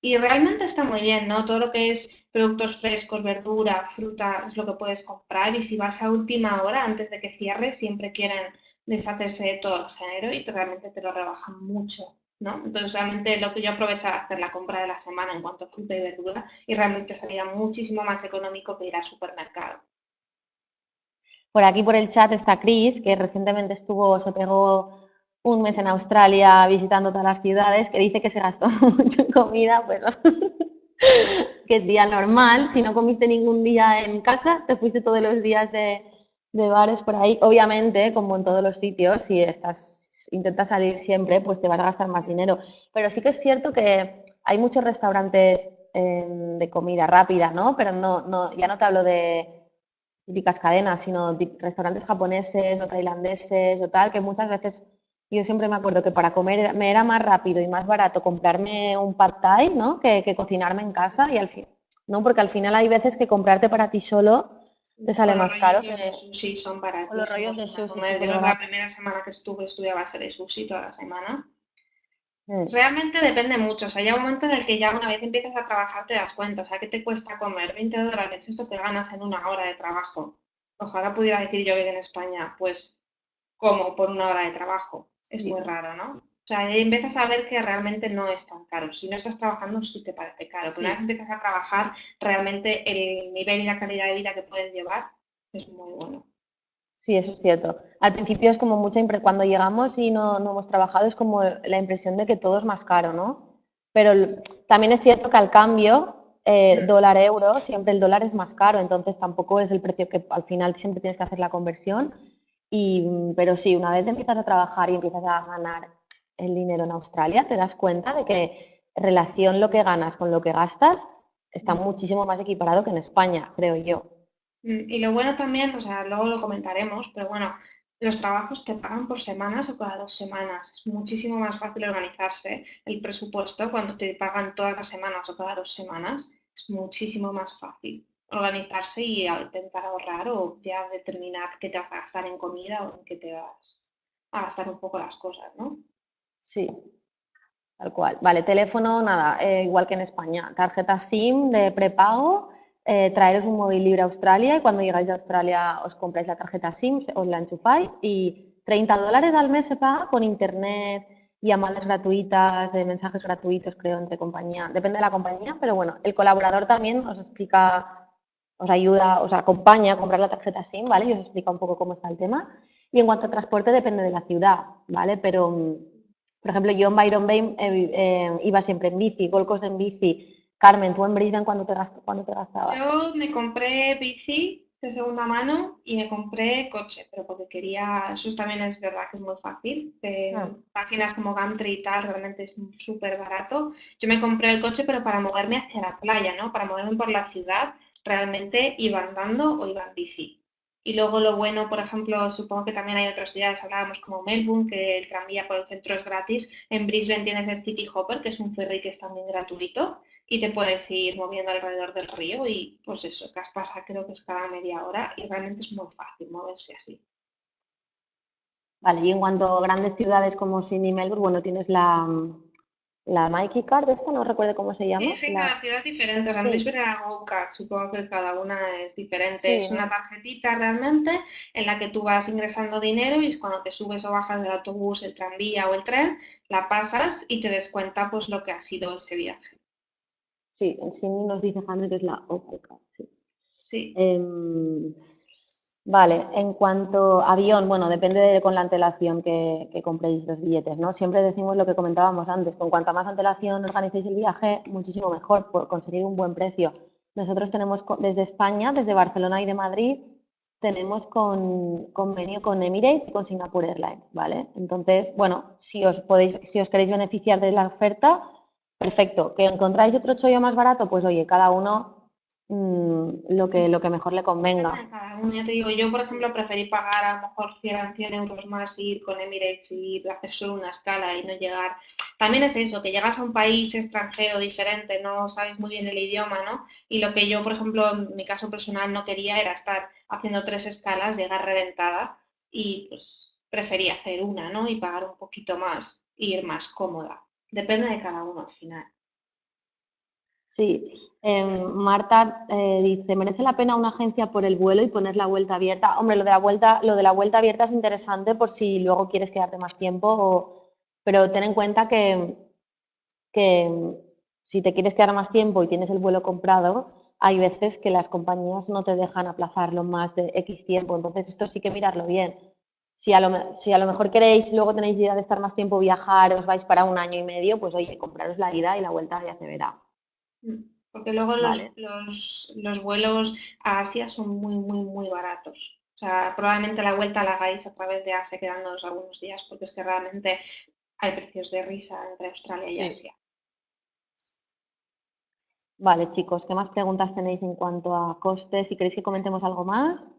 Y realmente está muy bien, ¿no? Todo lo que es productos frescos, verdura, fruta, es lo que puedes comprar. Y si vas a última hora, antes de que cierre, siempre quieren deshacerse de todo el género y realmente te lo rebajan mucho. ¿No? Entonces realmente lo que yo aprovechaba hacer la compra de la semana en cuanto a fruta y verdura y realmente salía muchísimo más económico que ir al supermercado. Por aquí por el chat está Chris, que recientemente estuvo, se pegó un mes en Australia visitando todas las ciudades, que dice que se gastó [LAUGHS] mucho en comida, pero [LAUGHS] que día normal, si no comiste ningún día en casa, te fuiste todos los días de, bares por ahí. Obviamente, como en todos los sitios, si estás, intentas salir siempre, pues te vas a gastar más dinero. Pero sí que es cierto que hay muchos restaurantes em, de comida rápida, ¿no? Pero no, no, ya no te hablo de típicas cadenas, sino restaurantes japoneses o tailandeses o tal, que muchas veces yo siempre me acuerdo que para comer me era más rápido y más barato comprarme un pad thai, ¿no? Que, cocinarme en casa y al fin, ¿no? Porque al final hay veces que comprarte para ti solo te sale más caro que de sushi son baratos. Los rollos de sushi. la primera semana que estuve estuve a base de sushi toda la semana. Mm. Realmente depende mucho, o sea, llega un momento en el que ya una vez empiezas a trabajar te das cuenta, o sea, ¿qué te cuesta comer? 20 dólares, esto que ganas en una hora de trabajo. Ojalá pudiera decir yo que en España, pues, como por una hora de trabajo. Es muy raro, ¿no? O sea, ahí empiezas a ver que realmente no es tan caro. Si no estás trabajando, sí te parece caro. Pero una vez empiezas a trabajar, realmente el nivel y la calidad de vida que puedes llevar es muy bueno. Sí, eso es cierto. Al principio es como mucha cuando llegamos y no, no, hemos trabajado es como la impresión de que todo es más caro, ¿no? Pero también es cierto que al cambio eh, dólar-euro siempre el dólar es más caro, entonces tampoco es el precio que al final siempre tienes que hacer la conversión. Y, pero sí, una vez empiezas a trabajar y empiezas a ganar el dinero en Australia, te das cuenta de que relación lo que ganas con lo que gastas está muchísimo más equiparado que en España, creo yo. Mm, y lo bueno también, o sea, luego lo comentaremos, pero bueno, los trabajos te pagan por semanas o cada dos semanas. Es muchísimo más fácil organizarse el presupuesto cuando te pagan todas las semanas o cada dos semanas. Es muchísimo más fácil organizarse y intentar ahorrar o ya determinar qué te vas a gastar en comida o en qué te vas a gastar un poco las cosas, ¿no? Sí, tal cual. Vale, teléfono, nada, eh, igual que en España. Tarjeta SIM de prepago eh, traeros un móvil libre a Australia y cuando llegáis a Australia os compráis la tarjeta SIM, os la enchufáis y 30 dólares al mes se paga con internet, llamadas gratuitas, de mensajes gratuitos, creo, entre compañía. Depende de la compañía, pero bueno, el colaborador también os explica, os ayuda, os acompaña a comprar la tarjeta SIM, ¿vale? Y os explica un poco cómo está el tema. Y en cuanto a transporte, depende de la ciudad, ¿vale? Pero, mm, por ejemplo, yo en Byron Bay eh, eh, iba siempre en bici, Gold en bici, Carmen, ¿tú en Brisbane cuándo te, te gastabas? Yo me compré bici de segunda mano y me compré coche, pero porque quería, eso también es verdad que es muy fácil. Ah. Páginas como Gumtree y tal, realmente es súper barato. Yo me compré el coche, pero para moverme hacia la playa, ¿no? Para moverme por la ciudad, realmente iba andando o iba en bici. Y luego lo bueno, por ejemplo, supongo que también hay otras ciudades, hablábamos como Melbourne, que el tranvía por el centro es gratis. En Brisbane tienes el City Hopper, que es un ferry que es también gratuito y te puedes ir moviendo alrededor del río y pues eso, que pasa creo que es cada media hora y realmente es muy fácil moverse así. Vale, y en cuanto a grandes ciudades como Sydney y Melbourne, bueno, tienes la, la Mikey Card, esta no recuerdo cómo se llama. Sí, sí, cada ciudad es diferente. La Sí, Go-Kart, supongo que cada una es diferente. sí, Es una tarjetita realmente en la que tú vas ingresando dinero y cuando te subes o bajas del autobús, el tranvía o el tren, la pasas y te descuenta pues lo que ha sido ese viaje. sí, en sí nos dice Jaime que es la Opel Card, sí. Sí. Em, vale, en cuanto a avión, bueno, depende de con la antelación que, que compréis los billetes, ¿no? Siempre decimos lo que comentábamos antes, con cuanta más antelación organicéis el viaje, muchísimo mejor por conseguir un buen precio. Nosotros tenemos desde España, desde Barcelona y de Madrid, tenemos con, convenio con Emirates y con Singapore Airlines, ¿vale? Entonces, bueno, si os podéis, si os queréis beneficiar de la oferta, perfecto. ¿Que encontráis otro chollo más barato? Pues oye, cada uno mm, lo que, lo que mejor le Depende convenga. Ya te digo, yo por ejemplo preferí pagar a lo mejor 100, 100 euros más y ir con Emirates y ir a hacer solo una escala y no llegar. También es eso, que llegas a un país extranjero diferente, no sabes muy bien el idioma, ¿no? Y lo que yo, por ejemplo, en mi caso personal no quería era estar haciendo tres escalas, llegar reventada y pues preferí hacer una, ¿no? Y pagar un poquito más ir más cómoda. Depende de cada uno al final. Sí, em, Marta eh, dice, ¿merece la pena una agencia por el vuelo y poner la vuelta abierta? Hombre, lo de la vuelta, lo de la vuelta abierta es interesante por si luego quieres quedarte más tiempo, o- pero ten en cuenta que, que em, si te quieres quedar más tiempo y tienes el vuelo comprado, hay veces que las compañías no te dejan aplazarlo más de X tiempo, entonces esto sí que mirarlo bien. Si a lo, si a lo mejor queréis, luego tenéis idea de estar más tiempo, viajar, os vais para un año y medio, pues oye, compraros la ida y la vuelta ya se verá. Porque luego los, ¿vale? los, los vuelos a Asia son muy, muy, muy baratos. O sea, probablemente la vuelta la hagáis a través de Asia quedándonos algunos días, porque es que realmente hay precios de risa entre Australia y. Asia. Vale, chicos, ¿qué más preguntas tenéis en cuanto a costes? Si queréis que comentemos algo más.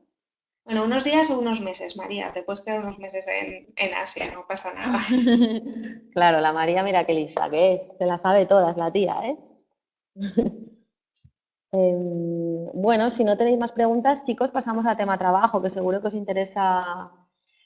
Bueno, unos días o unos meses, María. Te puedes quedar unos meses en, en Asia, no pasa nada. [LAUGHS] Claro, la María, mira qué lista que es. Se la sabe todas la tía, ¿eh? [LAUGHS] Em, bueno, si no tenéis más preguntas, chicos, pasamos al tema trabajo, que seguro que os interesa,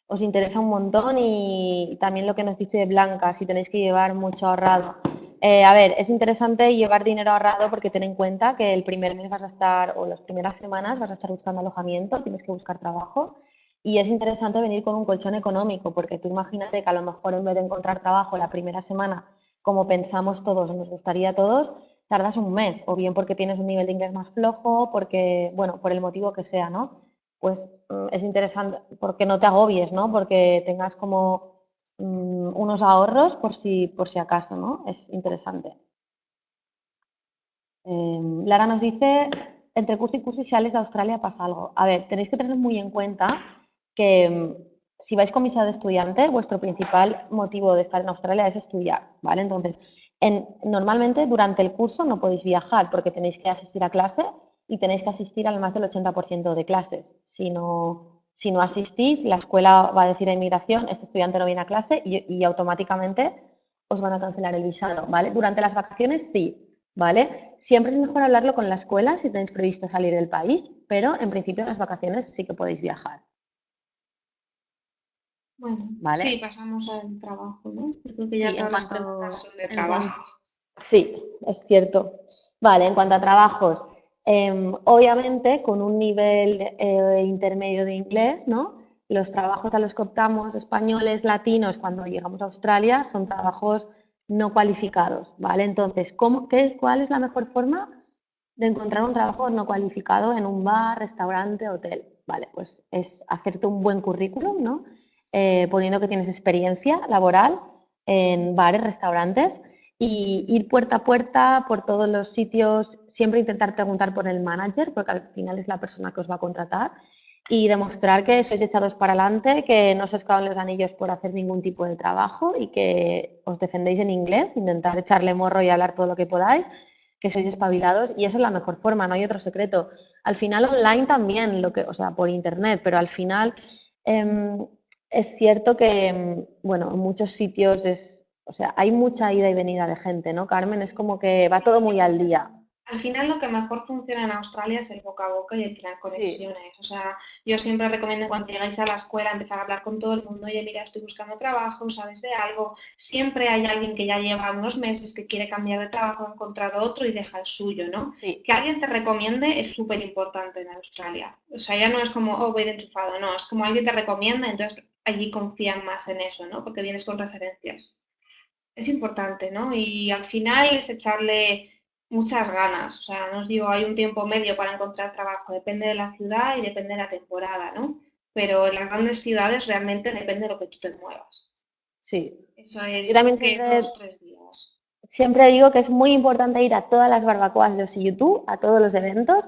os interesa un montón y también lo que nos dice Blanca, si tenéis que llevar mucho ahorrado. Eh, a ver, es interesante llevar dinero ahorrado porque ten en cuenta que el primer mes vas a estar, o las primeras semanas vas a estar buscando alojamiento, tienes que buscar trabajo y es interesante venir con un colchón económico porque tú imagínate que a lo mejor en vez de encontrar trabajo la primera semana, como pensamos todos, nos gustaría a todos, tardas un mes, o bien porque tienes un nivel de inglés más flojo, porque, bueno, por el motivo que sea, ¿no? Pues mm, es interesante, porque no te agobies, ¿no? Porque tengas como mm, unos ahorros por si, por si acaso, ¿no? Es interesante. Eh, Lara nos dice, entre curso y curso y sales de Australia pasa algo. A ver, tenéis que tener muy en cuenta que mm, si vais con visa de estudiante, vuestro principal motivo de estar en Australia es estudiar, ¿vale? Entonces, en- normalmente durante el curso no podéis viajar porque tenéis que asistir a clase y tenéis que asistir al más del 80% de clases. Si no, si no asistís, la escuela va a decir a inmigración, este estudiante no viene a clase y, y automáticamente os van a cancelar el visado, ¿vale? Durante las vacaciones sí, ¿vale? Siempre es mejor hablarlo con la escuela si tenéis previsto salir del país, pero en principio en las vacaciones sí que podéis viajar, Bueno, ¿vale? sí, pasamos al trabajo, ¿no? Creo que Sí, ya en todas las cuanto, son de en sí, es cierto. Vale, en cuanto a trabajos, em, obviamente con un nivel eh, intermedio de inglés, ¿no? Los trabajos a los que optamos, españoles, latinos, cuando llegamos a Australia, son trabajos no cualificados, ¿vale? Entonces, ¿cómo, qué, cuál es la mejor forma de encontrar un trabajo no cualificado en un bar, restaurante, hotel? Vale, pues es hacerte un buen currículum, ¿no? Eh, poniendo que tienes experiencia laboral en bares, restaurantes y ir puerta a puerta por todos los sitios, siempre intentar preguntar por el manager, porque al final es la persona que os va a contratar, y demostrar que sois echados para adelante, que no os caen los anillos por hacer ningún tipo de trabajo y que os defendéis en inglés, intentar echarle morro y hablar todo lo que podáis, que sois espabilados y esa es la mejor forma, no hay otro secreto. Al final online también, lo que, o sea, por internet, pero al final em, es cierto que, em, bueno, en muchos sitios es, o sea, hay mucha ida y venida de gente, ¿no, Carmen? Es como que va todo muy al día. Al final lo que mejor funciona en Australia es el boca a boca y el crear conexiones. O sea, yo siempre recomiendo cuando llegáis a la escuela empezar a hablar con todo el mundo, oye, mira, estoy buscando trabajo, sabes de algo. Siempre hay alguien que ya lleva unos meses que quiere cambiar de trabajo, ha encontrado otro y deja el suyo, ¿no? Sí. Que alguien te recomiende es súper importante en Australia. O sea, ya no es como, oh, voy de enchufado, no, es como alguien te recomienda, entonces allí confían más en eso, ¿no? Porque vienes con referencias. Es importante, ¿no? Y al final es echarle muchas ganas. O sea, no os digo, hay un tiempo medio para encontrar trabajo, depende de la ciudad y depende de la temporada, ¿no? Pero en las grandes ciudades realmente depende de lo que tú te muevas. Sí. Eso es Yo también siempre- dos, tres días. Siempre digo que es muy importante ir a todas las barbacoas de YouTube, a todos los eventos,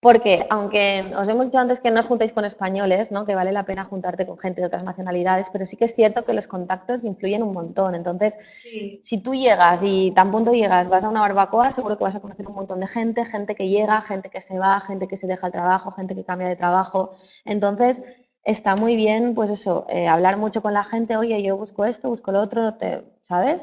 porque aunque os hemos dicho antes que no os juntéis con españoles, ¿no? que vale la pena juntarte con gente de otras nacionalidades, pero sí que es cierto que los contactos influyen un montón. Entonces, Sí, si tú llegas y tan punto llegas, vas a una barbacoa, seguro que vas a conocer un montón de gente, gente que llega, gente que se va, gente que se deja el trabajo, gente que cambia de trabajo. Entonces, está muy bien, pues eso, eh, hablar mucho con la gente, oye, yo busco esto, busco lo otro, te, ¿sabes?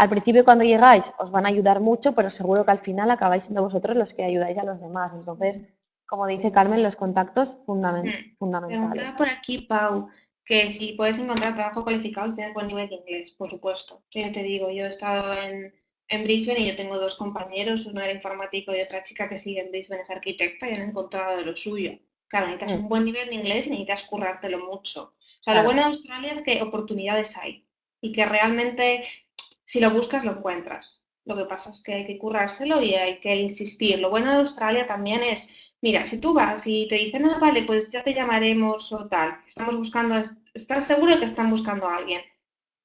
Al principio cuando llegáis os van a ayudar mucho, pero seguro que al final acabáis siendo vosotros los que ayudáis a los demás. Entonces, como dice Carmen, los contactos fundamen- Mm. fundamentales. Preguntaba por aquí, Pau, que si puedes encontrar trabajo cualificado si tienes buen nivel de inglés, por supuesto. Yo te digo, yo he estado en, en Brisbane y yo tengo dos compañeros, uno era informático y otra chica que sigue en Brisbane es arquitecta y han encontrado de lo suyo. Claro, necesitas Mm. un buen nivel de inglés y necesitas currártelo mucho. O sea, Claro. lo bueno de Australia es que oportunidades hay y que realmente si lo buscas lo encuentras. Lo que pasa es que hay que currárselo y hay que insistir. Lo bueno de Australia también es Mira, si tú vas y te dicen, ah, vale, pues ya te llamaremos o tal, estamos buscando, estás seguro de que están buscando a alguien,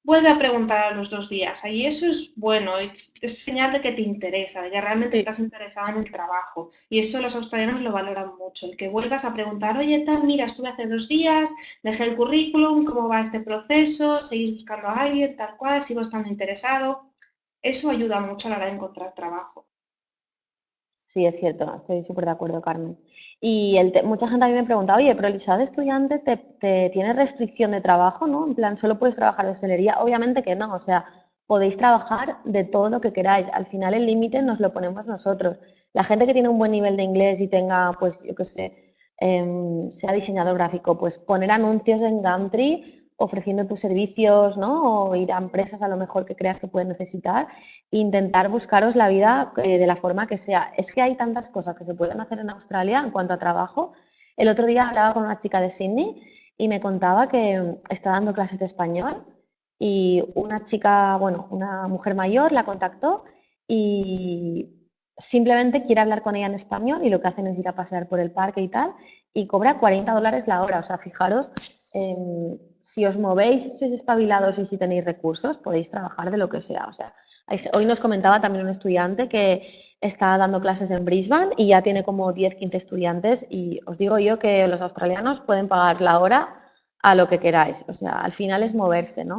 vuelve a preguntar a los dos días. Y eso es bueno, es, es señal de que te interesa, de que realmente Sí. estás interesado en el trabajo. Y eso los australianos lo valoran mucho, el que vuelvas a preguntar, oye, tal, mira, estuve hace dos días, dejé el currículum, ¿cómo va este proceso? ¿Seguís buscando a alguien, tal cual? ¿Sigo estando interesado? Eso ayuda mucho a la hora de encontrar trabajo. Sí, es cierto, estoy súper de acuerdo, Carmen. Y el mucha gente a mí me pregunta, oye, pero el visado de estudiante te, te tiene restricción de trabajo, ¿no? En plan, solo puedes trabajar de hostelería. Obviamente que no, o sea, podéis trabajar de todo lo que queráis. Al final el límite nos lo ponemos nosotros. La gente que tiene un buen nivel de inglés y tenga, pues, yo qué sé, em, sea diseñador gráfico, pues poner anuncios en Gumtree ofreciendo tus servicios, ¿no? O ir a empresas a lo mejor que creas que pueden necesitar intentar buscaros la vida eh, de la forma que sea. Es que hay tantas cosas que se pueden hacer en Australia en cuanto a trabajo. El otro día hablaba con una chica de Sydney y me contaba que mm, está dando clases de español y una chica, bueno, una mujer mayor la contactó y simplemente quiere hablar con ella en español y lo que hacen es ir a pasear por el parque y tal y cobra 40 dólares la hora. O sea, fijaros, em, si os movéis, si sois espabilados y si tenéis recursos, podéis trabajar de lo que sea. O sea, hoy nos comentaba también un estudiante que está dando clases en Brisbane y ya tiene como 10, 15 estudiantes y os digo yo que los australianos pueden pagar la hora a lo que queráis. O sea, al final es moverse, ¿no?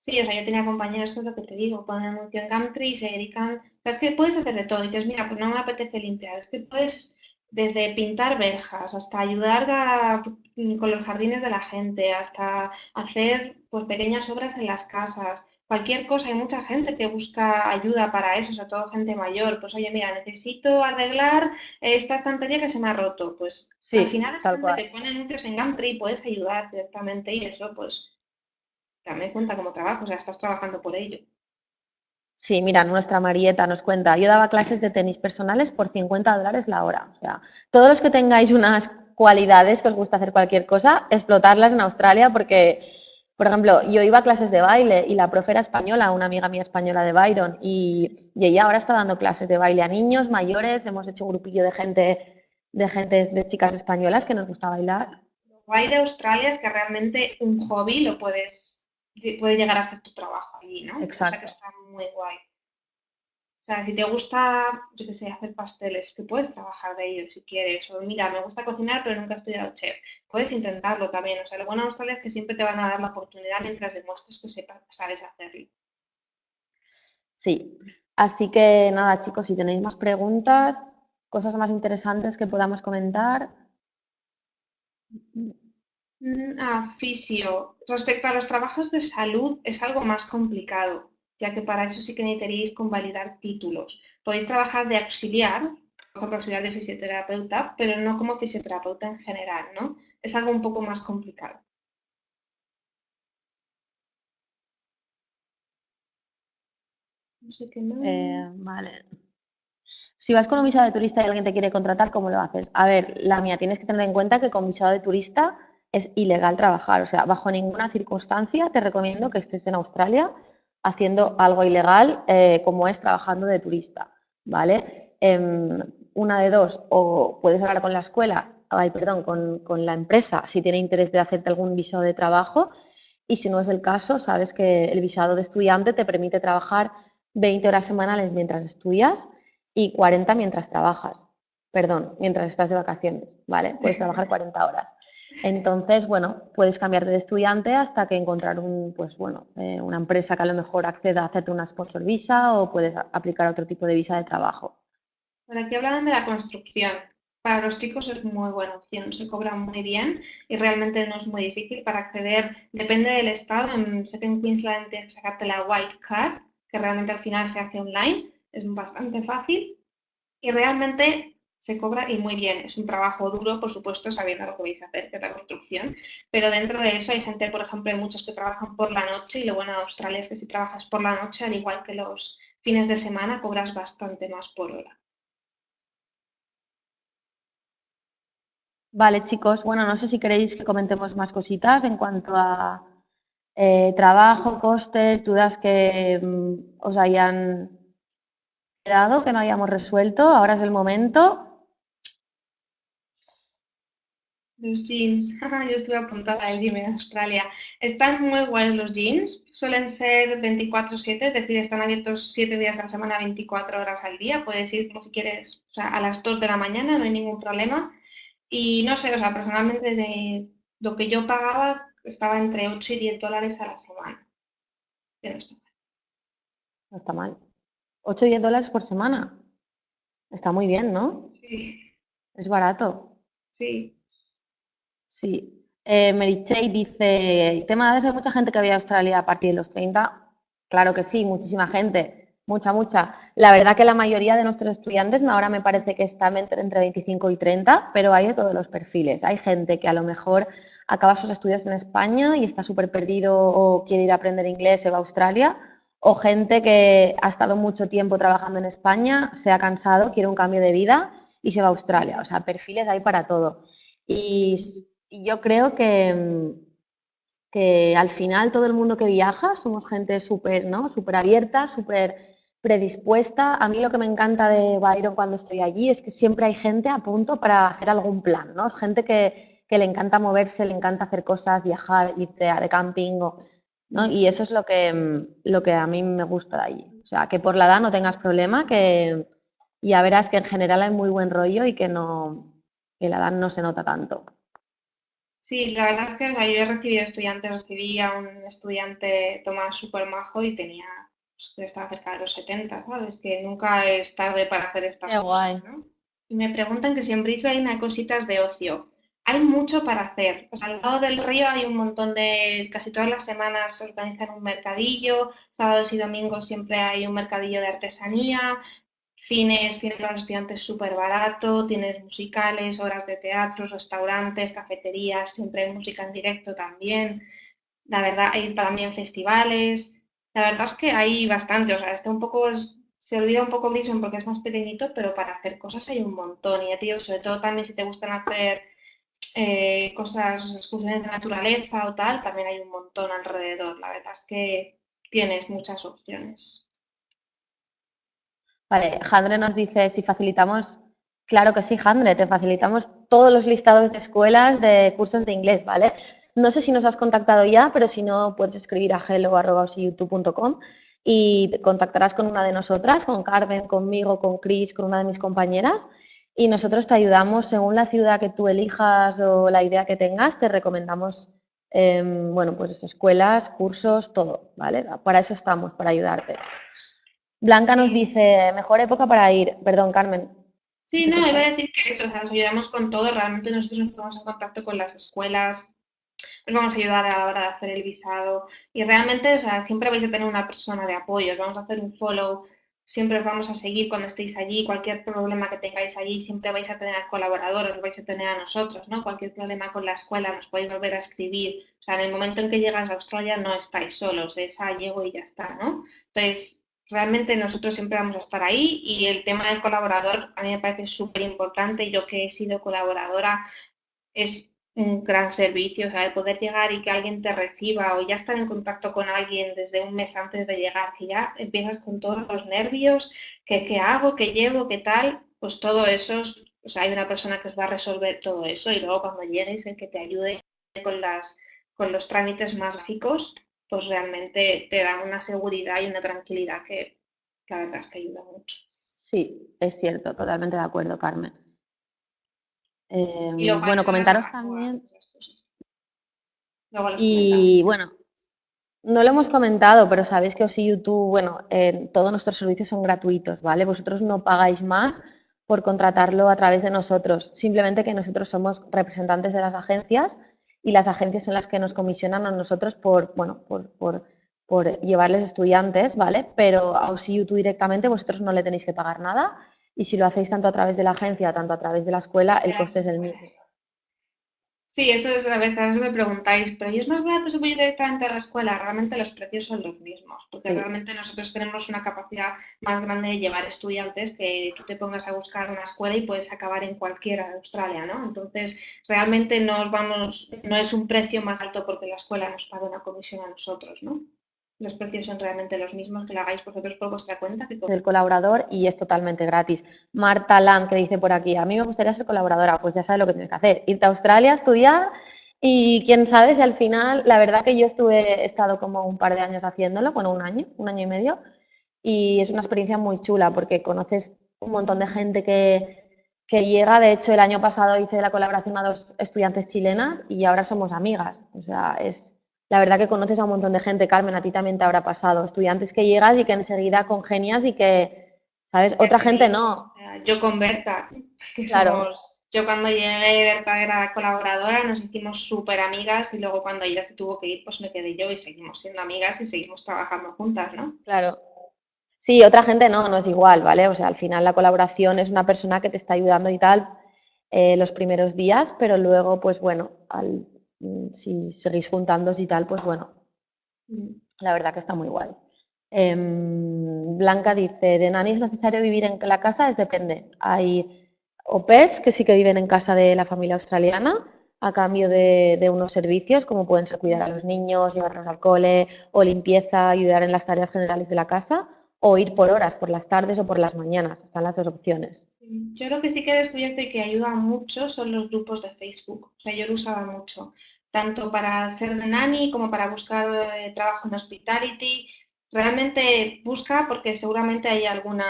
Sí, o sea, yo tenía compañeros, que es lo que te digo, ponen anuncio en y se dedican, es que puedes hacer de todo, y dices, mira, pues no me apetece limpiar, es que puedes desde pintar verjas hasta ayudar a- con los jardines de la gente, hasta hacer pues pequeñas obras en las casas, cualquier cosa, hay mucha gente que busca ayuda para eso, sobre todo gente mayor, pues oye, mira, necesito arreglar esta estantería que se me ha roto, pues al final es tal gente cual. que pone anuncios en Gumtree y puedes ayudar directamente y eso pues también cuenta como trabajo, o sea, estás trabajando por ello. Sí, mira, nuestra Marieta nos cuenta, yo daba clases de tenis personales por 50 dólares la hora. O sea, todos los que tengáis unas cualidades que os gusta hacer cualquier cosa, explotarlas en Australia porque, por ejemplo, yo iba a clases de baile y la profe era española, una amiga mía española de Byron, y, y ella ahora está dando clases de baile a niños, mayores, hemos hecho un grupillo de gente, de gente, de chicas españolas que nos gusta bailar. Lo guay de Australia es que realmente un hobby lo puedes, puede llegar a ser tu trabajo allí, ¿no? O sea que Exacto. está muy guay. O sea, si te gusta, yo qué sé, hacer pasteles, que puedes trabajar de ello si quieres. O mira, me gusta cocinar, pero nunca he estudiado chef. Puedes intentarlo también. O sea, lo bueno de Australia es que siempre te van a dar la oportunidad mientras demuestres que sepas, sabes hacerlo. Sí. Así que nada, chicos, si tenéis más preguntas, cosas más interesantes que podamos comentar. Mm, Ah, fisio. Respecto a los trabajos de salud, es algo más complicado. Ya que para eso sí que necesitaríais convalidar títulos. Podéis trabajar de auxiliar, por ejemplo, auxiliar de fisioterapeuta, pero no como fisioterapeuta en general, ¿no? Es algo un poco más complicado. No sé qué más. Eh, vale. Si vas con un visado de turista y alguien te quiere contratar, ¿cómo lo haces? A ver, la mía, tienes que tener en cuenta que con visado de turista es ilegal trabajar. O sea, bajo ninguna circunstancia te recomiendo que estés en Australia haciendo algo ilegal eh, como es trabajando de turista, ¿vale? Em, una de dos, o puedes hablar con la escuela, ay, perdón, con, con, la empresa si tiene interés de hacerte algún visado de trabajo y si no es el caso, sabes que el visado de estudiante te permite trabajar 20 horas semanales mientras estudias y 40 mientras trabajas. Perdón, mientras estás de vacaciones, ¿vale? Puedes [LAUGHS] trabajar 40 horas. Entonces, bueno, puedes cambiarte de estudiante hasta que encontrar un, pues bueno, eh, una empresa que a lo mejor acceda a hacerte una sponsor visa o puedes aplicar otro tipo de visa de trabajo. Bueno, aquí hablaban de la construcción. Para los chicos es muy buena opción, se cobra muy bien y realmente no es muy difícil para acceder. Depende del estado. sé que en Queensland tienes que sacarte la White Card, que realmente al final se hace online, es bastante fácil y realmente se cobra y muy bien. Es un trabajo duro, por supuesto, sabiendo lo que vais a hacer, que es la construcción, pero dentro de eso hay gente, por ejemplo, hay muchos que trabajan por la noche y lo bueno de Australia es que si trabajas por la noche, al igual que los fines de semana, cobras bastante más por hora. Vale, chicos. Bueno, no sé si queréis que comentemos más cositas en cuanto a eh, trabajo, costes, dudas que mm, os hayan quedado, que no hayamos resuelto. Ahora es el momento. Los gyms, [LAUGHS] yo estuve apuntada al gym en Australia. Están muy guays los gyms, suelen ser 24/7, es decir, están abiertos 7 días a la semana, 24 horas al día. Puedes ir como si quieres, o sea, a las 2 de la mañana, no hay ningún problema. Y no sé, o sea, personalmente desde lo que yo pagaba estaba entre 8 y 10 dólares a la semana. Pero está mal. No está mal. 8 y 10 dólares por semana. Está muy bien, ¿no? Sí. Es barato. Sí. Sí. Eh, Mary dice, el tema de eso, hay mucha gente que había a Australia a partir de los 30. Claro que sí, muchísima gente, mucha, mucha. La verdad que la mayoría de nuestros estudiantes ahora me parece que están entre, entre 25 y 30, pero hay de todos los perfiles. Hay gente que a lo mejor acaba sus estudios en España y está súper perdido o quiere ir a aprender inglés, se va a Australia, o gente que ha estado mucho tiempo trabajando en España, se ha cansado, quiere un cambio de vida y se va a Australia. O sea, perfiles hay para todo. Y, yo creo que, que al final todo el mundo que viaja somos gente súper ¿no? Super abierta, súper predispuesta. A mí lo que me encanta de Byron cuando estoy allí es que siempre hay gente a punto para hacer algún plan, ¿no? Es gente que, que le encanta moverse, le encanta hacer cosas, viajar, irte de camping, ¿no? Y eso es lo que, mm, lo que a mí me gusta de allí. O sea, que por la edad no tengas problema, que ya verás que en general hay muy buen rollo y que no que la edad no se nota tanto. Sí, la verdad es que yo he recibido estudiantes, recibí a un estudiante Tomás súper majo y tenía, pues, estaba cerca de los 70, ¿sabes? Que nunca es tarde para hacer estas Qué guay. Y me preguntan que si en Brisbane hay cositas de ocio hay mucho para hacer. al lado del río hay un montón de, casi todas las semanas se organizan un mercadillo, sábados y domingos siempre hay un mercadillo de artesanía, cines, tienes los estudiantes súper barato, tienes musicales, horas de teatro, restaurantes, cafeterías, siempre hay música en directo también. La verdad, hay también festivales. La verdad es que hay bastante, o sea, está un poco, se olvida un poco Brisbane porque es más pequeñito, pero para hacer cosas hay un montón. Y a ti, sobre todo también si te gustan hacer eh, cosas, excursiones de naturaleza o tal, también hay un montón alrededor. La verdad es que tienes muchas opciones. Jandre nos dice si facilitamos, claro que sí, Jandre, te facilitamos todos los listados de escuelas de cursos de inglés, ¿vale? No sé si nos has contactado ya, pero si no, puedes escribir a hello.youtube.com y contactarás con una de nosotras, con Carmen, conmigo, con Chris, con una de mis compañeras y nosotros te ayudamos según la ciudad que tú elijas o la idea que tengas, te recomendamos, em, bueno, pues escuelas, cursos, todo, ¿vale? Para eso estamos, para ayudarte. Blanca nos dice, mejor época para ir, perdón, Carmen. Sí, no, iba a decir que eso, o sea, nos ayudamos con todo, realmente nosotros nos ponemos en contacto con las escuelas, os vamos a ayudar a la hora de hacer el visado y realmente, o sea, siempre vais a tener una persona de apoyo, os vamos a hacer un follow, siempre os vamos a seguir cuando estéis allí, cualquier problema que tengáis allí, siempre vais a tener colaboradores, vais a tener a nosotros, ¿no? Cualquier problema con la escuela nos podéis volver a escribir, o sea, en el momento en que llegas a Australia no estáis solos, es ah, llego y ya está, ¿no? Entonces, realmente nosotros siempre vamos a estar ahí y el tema del colaborador a mí me parece súper importante. Yo que he sido colaboradora es un gran servicio, o sea, de poder llegar y que alguien te reciba o ya estar en contacto con alguien desde un mes antes de llegar, que ya empiezas con todos los nervios, que qué hago, qué llevo, qué tal, pues todo eso, o sea, hay una persona que os va a resolver todo eso y luego cuando llegues el que te ayude con las con los trámites más básicos, pues realmente te dan una seguridad y una tranquilidad que la verdad es que ayuda mucho. Sí, es cierto, totalmente de acuerdo, Carmen. Em, bueno, comentaros también. Y bueno, no lo hemos comentado, pero sabéis que OSI YouTube, bueno, todos nuestros servicios son gratuitos, ¿vale? Vosotros no pagáis más por contratarlo a través de nosotros, simplemente que nosotros somos representantes de las agencias y las agencias son las que nos comisionan a nosotros por, bueno, por, por, por llevarles estudiantes, ¿vale? Pero a OSIU directamente vosotros no le tenéis que pagar nada y si lo hacéis tanto a través de la agencia, tanto a través de la escuela, el coste es el mismo. Sí, eso es a veces me preguntáis, pero ¿y es más barato si voy directamente a la escuela? Realmente los precios son los mismos, porque realmente nosotros tenemos una capacidad más grande de llevar estudiantes que tú te pongas a buscar una escuela y puedes acabar en cualquiera de Australia, ¿no? Entonces, realmente nos vamos, no es un precio más alto porque la escuela nos paga una comisión a nosotros, ¿no? Los precios son realmente los mismos, que lo hagáis vosotros por vuestra cuenta. Que El colaborador y es totalmente gratis. Marta Land, que dice por aquí, a mí me gustaría ser colaboradora, pues ya sabes lo que tienes que hacer, irte a Australia, estudiar y quién sabe si al final, la verdad que yo estuve, he estado como un par de años haciéndolo, bueno, un año, un año y medio, y es una experiencia muy chula porque conoces un montón de gente que, que llega, de hecho el año pasado hice la colaboración a dos estudiantes chilenas y ahora somos amigas, o sea, es la verdad que conoces a un montón de gente, Carmen, a ti también te habrá pasado, estudiantes que llegas y que enseguida congenias y que, ¿sabes? Otra gente no. Yo con Berta, claro. yo cuando llegué, Berta era colaboradora, nos hicimos súper amigas y luego cuando ella se tuvo que ir, pues me quedé yo y seguimos siendo amigas y seguimos trabajando juntas, ¿no? Claro. Sí, otra gente no, no es igual, ¿vale? O sea, al final la colaboración es una persona que te está ayudando y tal eh, los primeros días, pero luego, pues bueno, al si seguís juntándose y tal, pues bueno, la verdad que está muy guay. Em, Blanca dice, de nani es necesario vivir en la casa, es depende. Hay au pairs que sí que viven en casa de la familia australiana a cambio de, de, unos servicios como pueden ser cuidar a los niños, llevarlos al cole o limpieza, ayudar en las tareas generales de la casa o ir por horas, por las tardes o por las mañanas. Están las dos opciones. Yo lo que sí que he descubierto y que ayuda mucho son los grupos de Facebook. O sea, yo lo usaba mucho tanto para ser nani como para buscar eh, trabajo en hospitality. Realmente busca porque seguramente hay alguna,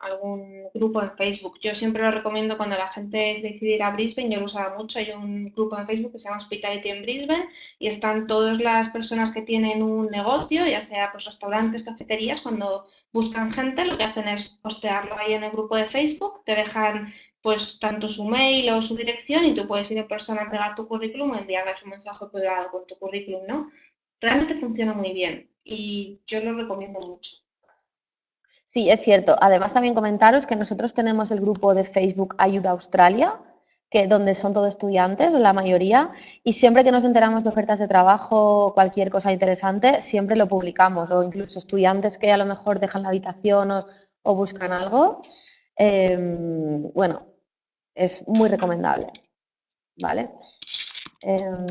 algún grupo en Facebook. Yo siempre lo recomiendo cuando la gente es decidir a Brisbane, yo lo usaba mucho, hay un grupo en Facebook que se llama Hospitality en Brisbane y están todas las personas que tienen un negocio, ya sea pues restaurantes, cafeterías, cuando buscan gente lo que hacen es postearlo ahí en el grupo de Facebook, te dejan pues tanto su mail o su dirección y tú puedes ir en persona a entregar tu currículum o enviarles un mensaje privado con tu currículum, ¿no? Realmente funciona muy bien y yo lo recomiendo mucho. Sí, es cierto. Además, también comentaros que nosotros tenemos el grupo de Facebook Ayuda Australia, que donde son todos estudiantes, la mayoría, y siempre que nos enteramos de ofertas de trabajo o cualquier cosa interesante, siempre lo publicamos, o incluso estudiantes que a lo mejor dejan la habitación o, buscan algo. Em, bueno, es muy recomendable. ¿Vale? Em,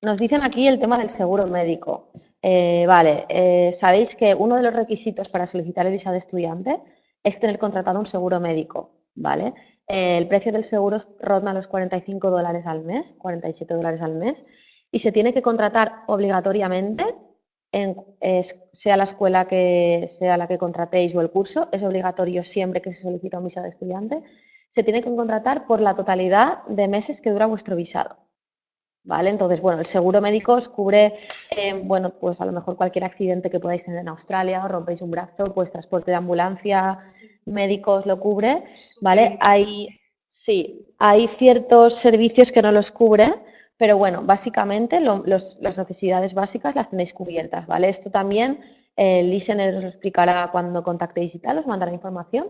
nos dicen aquí el tema del seguro médico. Eh, vale, eh, sabéis que uno de los requisitos para solicitar el visado de estudiante es tener contratado un seguro médico, ¿vale? Eh, el precio del seguro ronda los 45 dólares al mes, 47 dólares al mes, y se tiene que contratar obligatoriamente, en, sea la escuela que sea la que contratéis o el curso, es obligatorio siempre que se solicita un visado de estudiante, se tiene que contratar por la totalidad de meses que dura vuestro visado. ¿Vale? Entonces, bueno, el seguro médico os cubre, eh, bueno, pues a lo mejor cualquier accidente que podáis tener en Australia, o rompéis un brazo, pues transporte de ambulancia, médicos lo cubre, ¿vale? Hay, sí, hay ciertos servicios que no los cubre, pero bueno, básicamente las necesidades básicas las tenéis cubiertas, ¿vale? Esto también el eh, listener os lo explicará cuando contactéis y tal, os mandará información.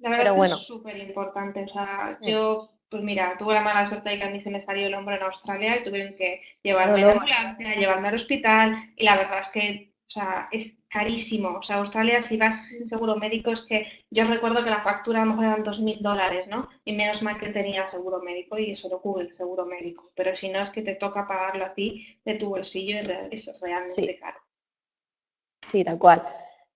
La verdad es que es súper importante, o sea, yo pues mira, tuve la mala suerte de que a mí se me salió el hombro en Australia y tuvieron que llevarme a la ambulancia, llevarme al hospital y la verdad es que, o sea, es carísimo. O sea, Australia, si vas sin seguro médico, es que yo recuerdo que la factura a lo mejor eran 2.000 dólares, ¿no? Y menos mal que tenía seguro médico y eso lo cubre el seguro médico. Pero si no, es que te toca pagarlo a ti de tu bolsillo y es realmente caro. Sí, tal cual.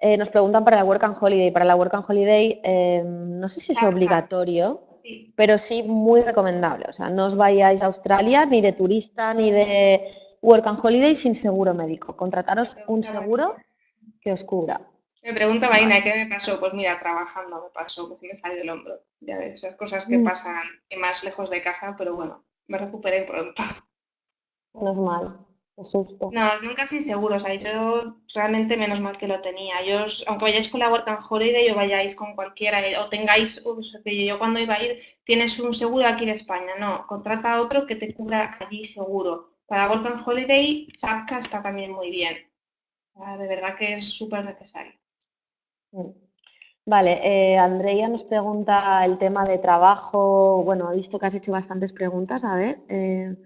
Eh, nos preguntan para la Work and Holiday. Para la Work and Holiday, eh, no sé si es obligatorio, pero sí muy recomendable. O sea, no os vayáis a Australia ni de turista ni de Work and Holiday sin seguro médico. Contrataros un seguro que os cubra. Me pregunta Marina, ¿qué me pasó? Pues mira, trabajando me pasó, pues me salió el hombro. Ya ves, esas cosas que mm. pasan más lejos de casa, pero bueno, me recuperé pronto. Normal. No, nunca sin seguro. O sea, yo realmente menos mal que lo tenía. Yo, aunque vayáis con la Work and Holiday o vayáis con cualquiera, o tengáis, yo cuando iba a ir, tienes un seguro aquí en España. No, contrata otro que te cubra allí seguro. Para Work and Holiday, SAPCA está también muy bien. de verdad que es súper necesario. Mm. Vale, eh, Andrea nos pregunta el tema de trabajo. Bueno, he visto que has hecho bastantes preguntas. A ver. Eh,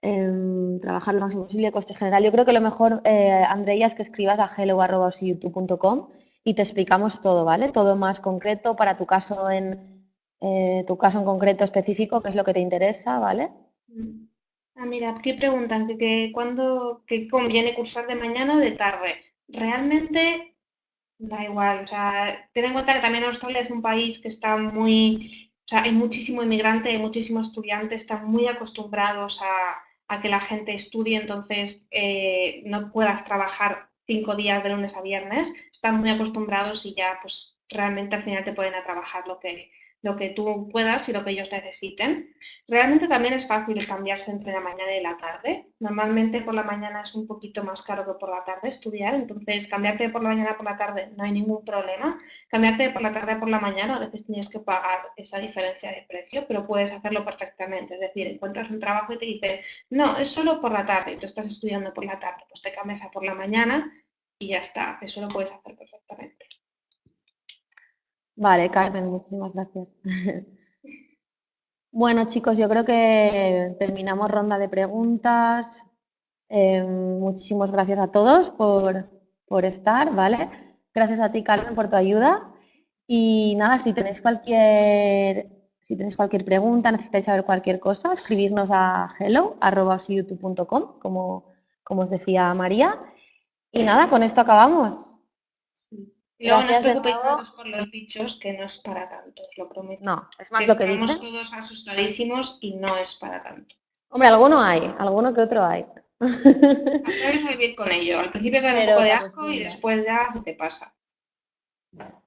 Em, trabajar lo máximo posible, costes general. Yo creo que lo mejor, eh, Andrea, es que escribas a hello.youtube.com y te explicamos todo, ¿vale? Todo más concreto para tu caso en eh, tu caso en concreto específico, qué es lo que te interesa, ¿vale? Ah, mira, aquí preguntan que, que cuándo que conviene cursar de mañana o de tarde. Realmente da igual, o sea, ten en cuenta que también Australia es un país que está muy, o sea, hay muchísimo inmigrante, hay muchísimos estudiantes, están muy acostumbrados a, a que la gente estudie, entonces eh, no puedas trabajar cinco días de lunes a viernes, están muy acostumbrados y ya pues realmente al final te pueden a trabajar lo que, lo que tú puedas y lo que ellos necesiten. Realmente también es fácil cambiarse entre la mañana y la tarde. Normalmente por la mañana es un poquito más caro que por la tarde estudiar, entonces cambiarte por la mañana por la tarde no hay ningún problema. Cambiarte por la tarde por la mañana a veces tienes que pagar esa diferencia de precio, pero puedes hacerlo perfectamente. Es decir, encuentras un trabajo y te dicen, no, es solo por la tarde tú estás estudiando por la tarde, pues te cambias a por la mañana y ya está, eso lo puedes hacer perfectamente. Vale, Carmen, muchísimas gracias. [LAUGHS] Bueno, chicos, yo creo que terminamos ronda de preguntas. Eh, muchísimas gracias a todos por, por, estar, ¿vale? Gracias a ti, Carmen, por tu ayuda. Y nada, si tenéis cualquier, si tenéis cualquier pregunta, necesitáis saber cualquier cosa, escribirnos a hello.youtube.com, como, como os decía María. Y nada, con esto acabamos. Y luego no os preocupéis tanto por los bichos, que no es para tanto, os lo prometo. No, es más lo que dicen. Estamos todos asustadísimos y no es para tanto. Hombre, alguno hay, alguno que otro hay. Aprendes a vivir con ello. Al principio te da un poco de asco y después ya se te pasa.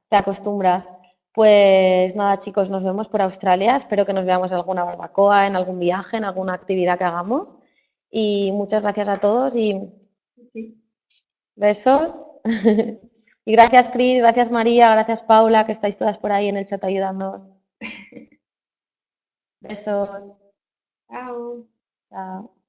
Te acostumbras. Pues nada, chicos, nos vemos por Australia. Espero que nos veamos en alguna barbacoa, en algún viaje, en alguna actividad que hagamos. Y muchas gracias a todos y besos. [LAUGHS] Y gracias, Cris, gracias, María, gracias, Paula, que estáis todas por ahí en el chat ayudándonos. [LAUGHS] Besos. Chao. Chao.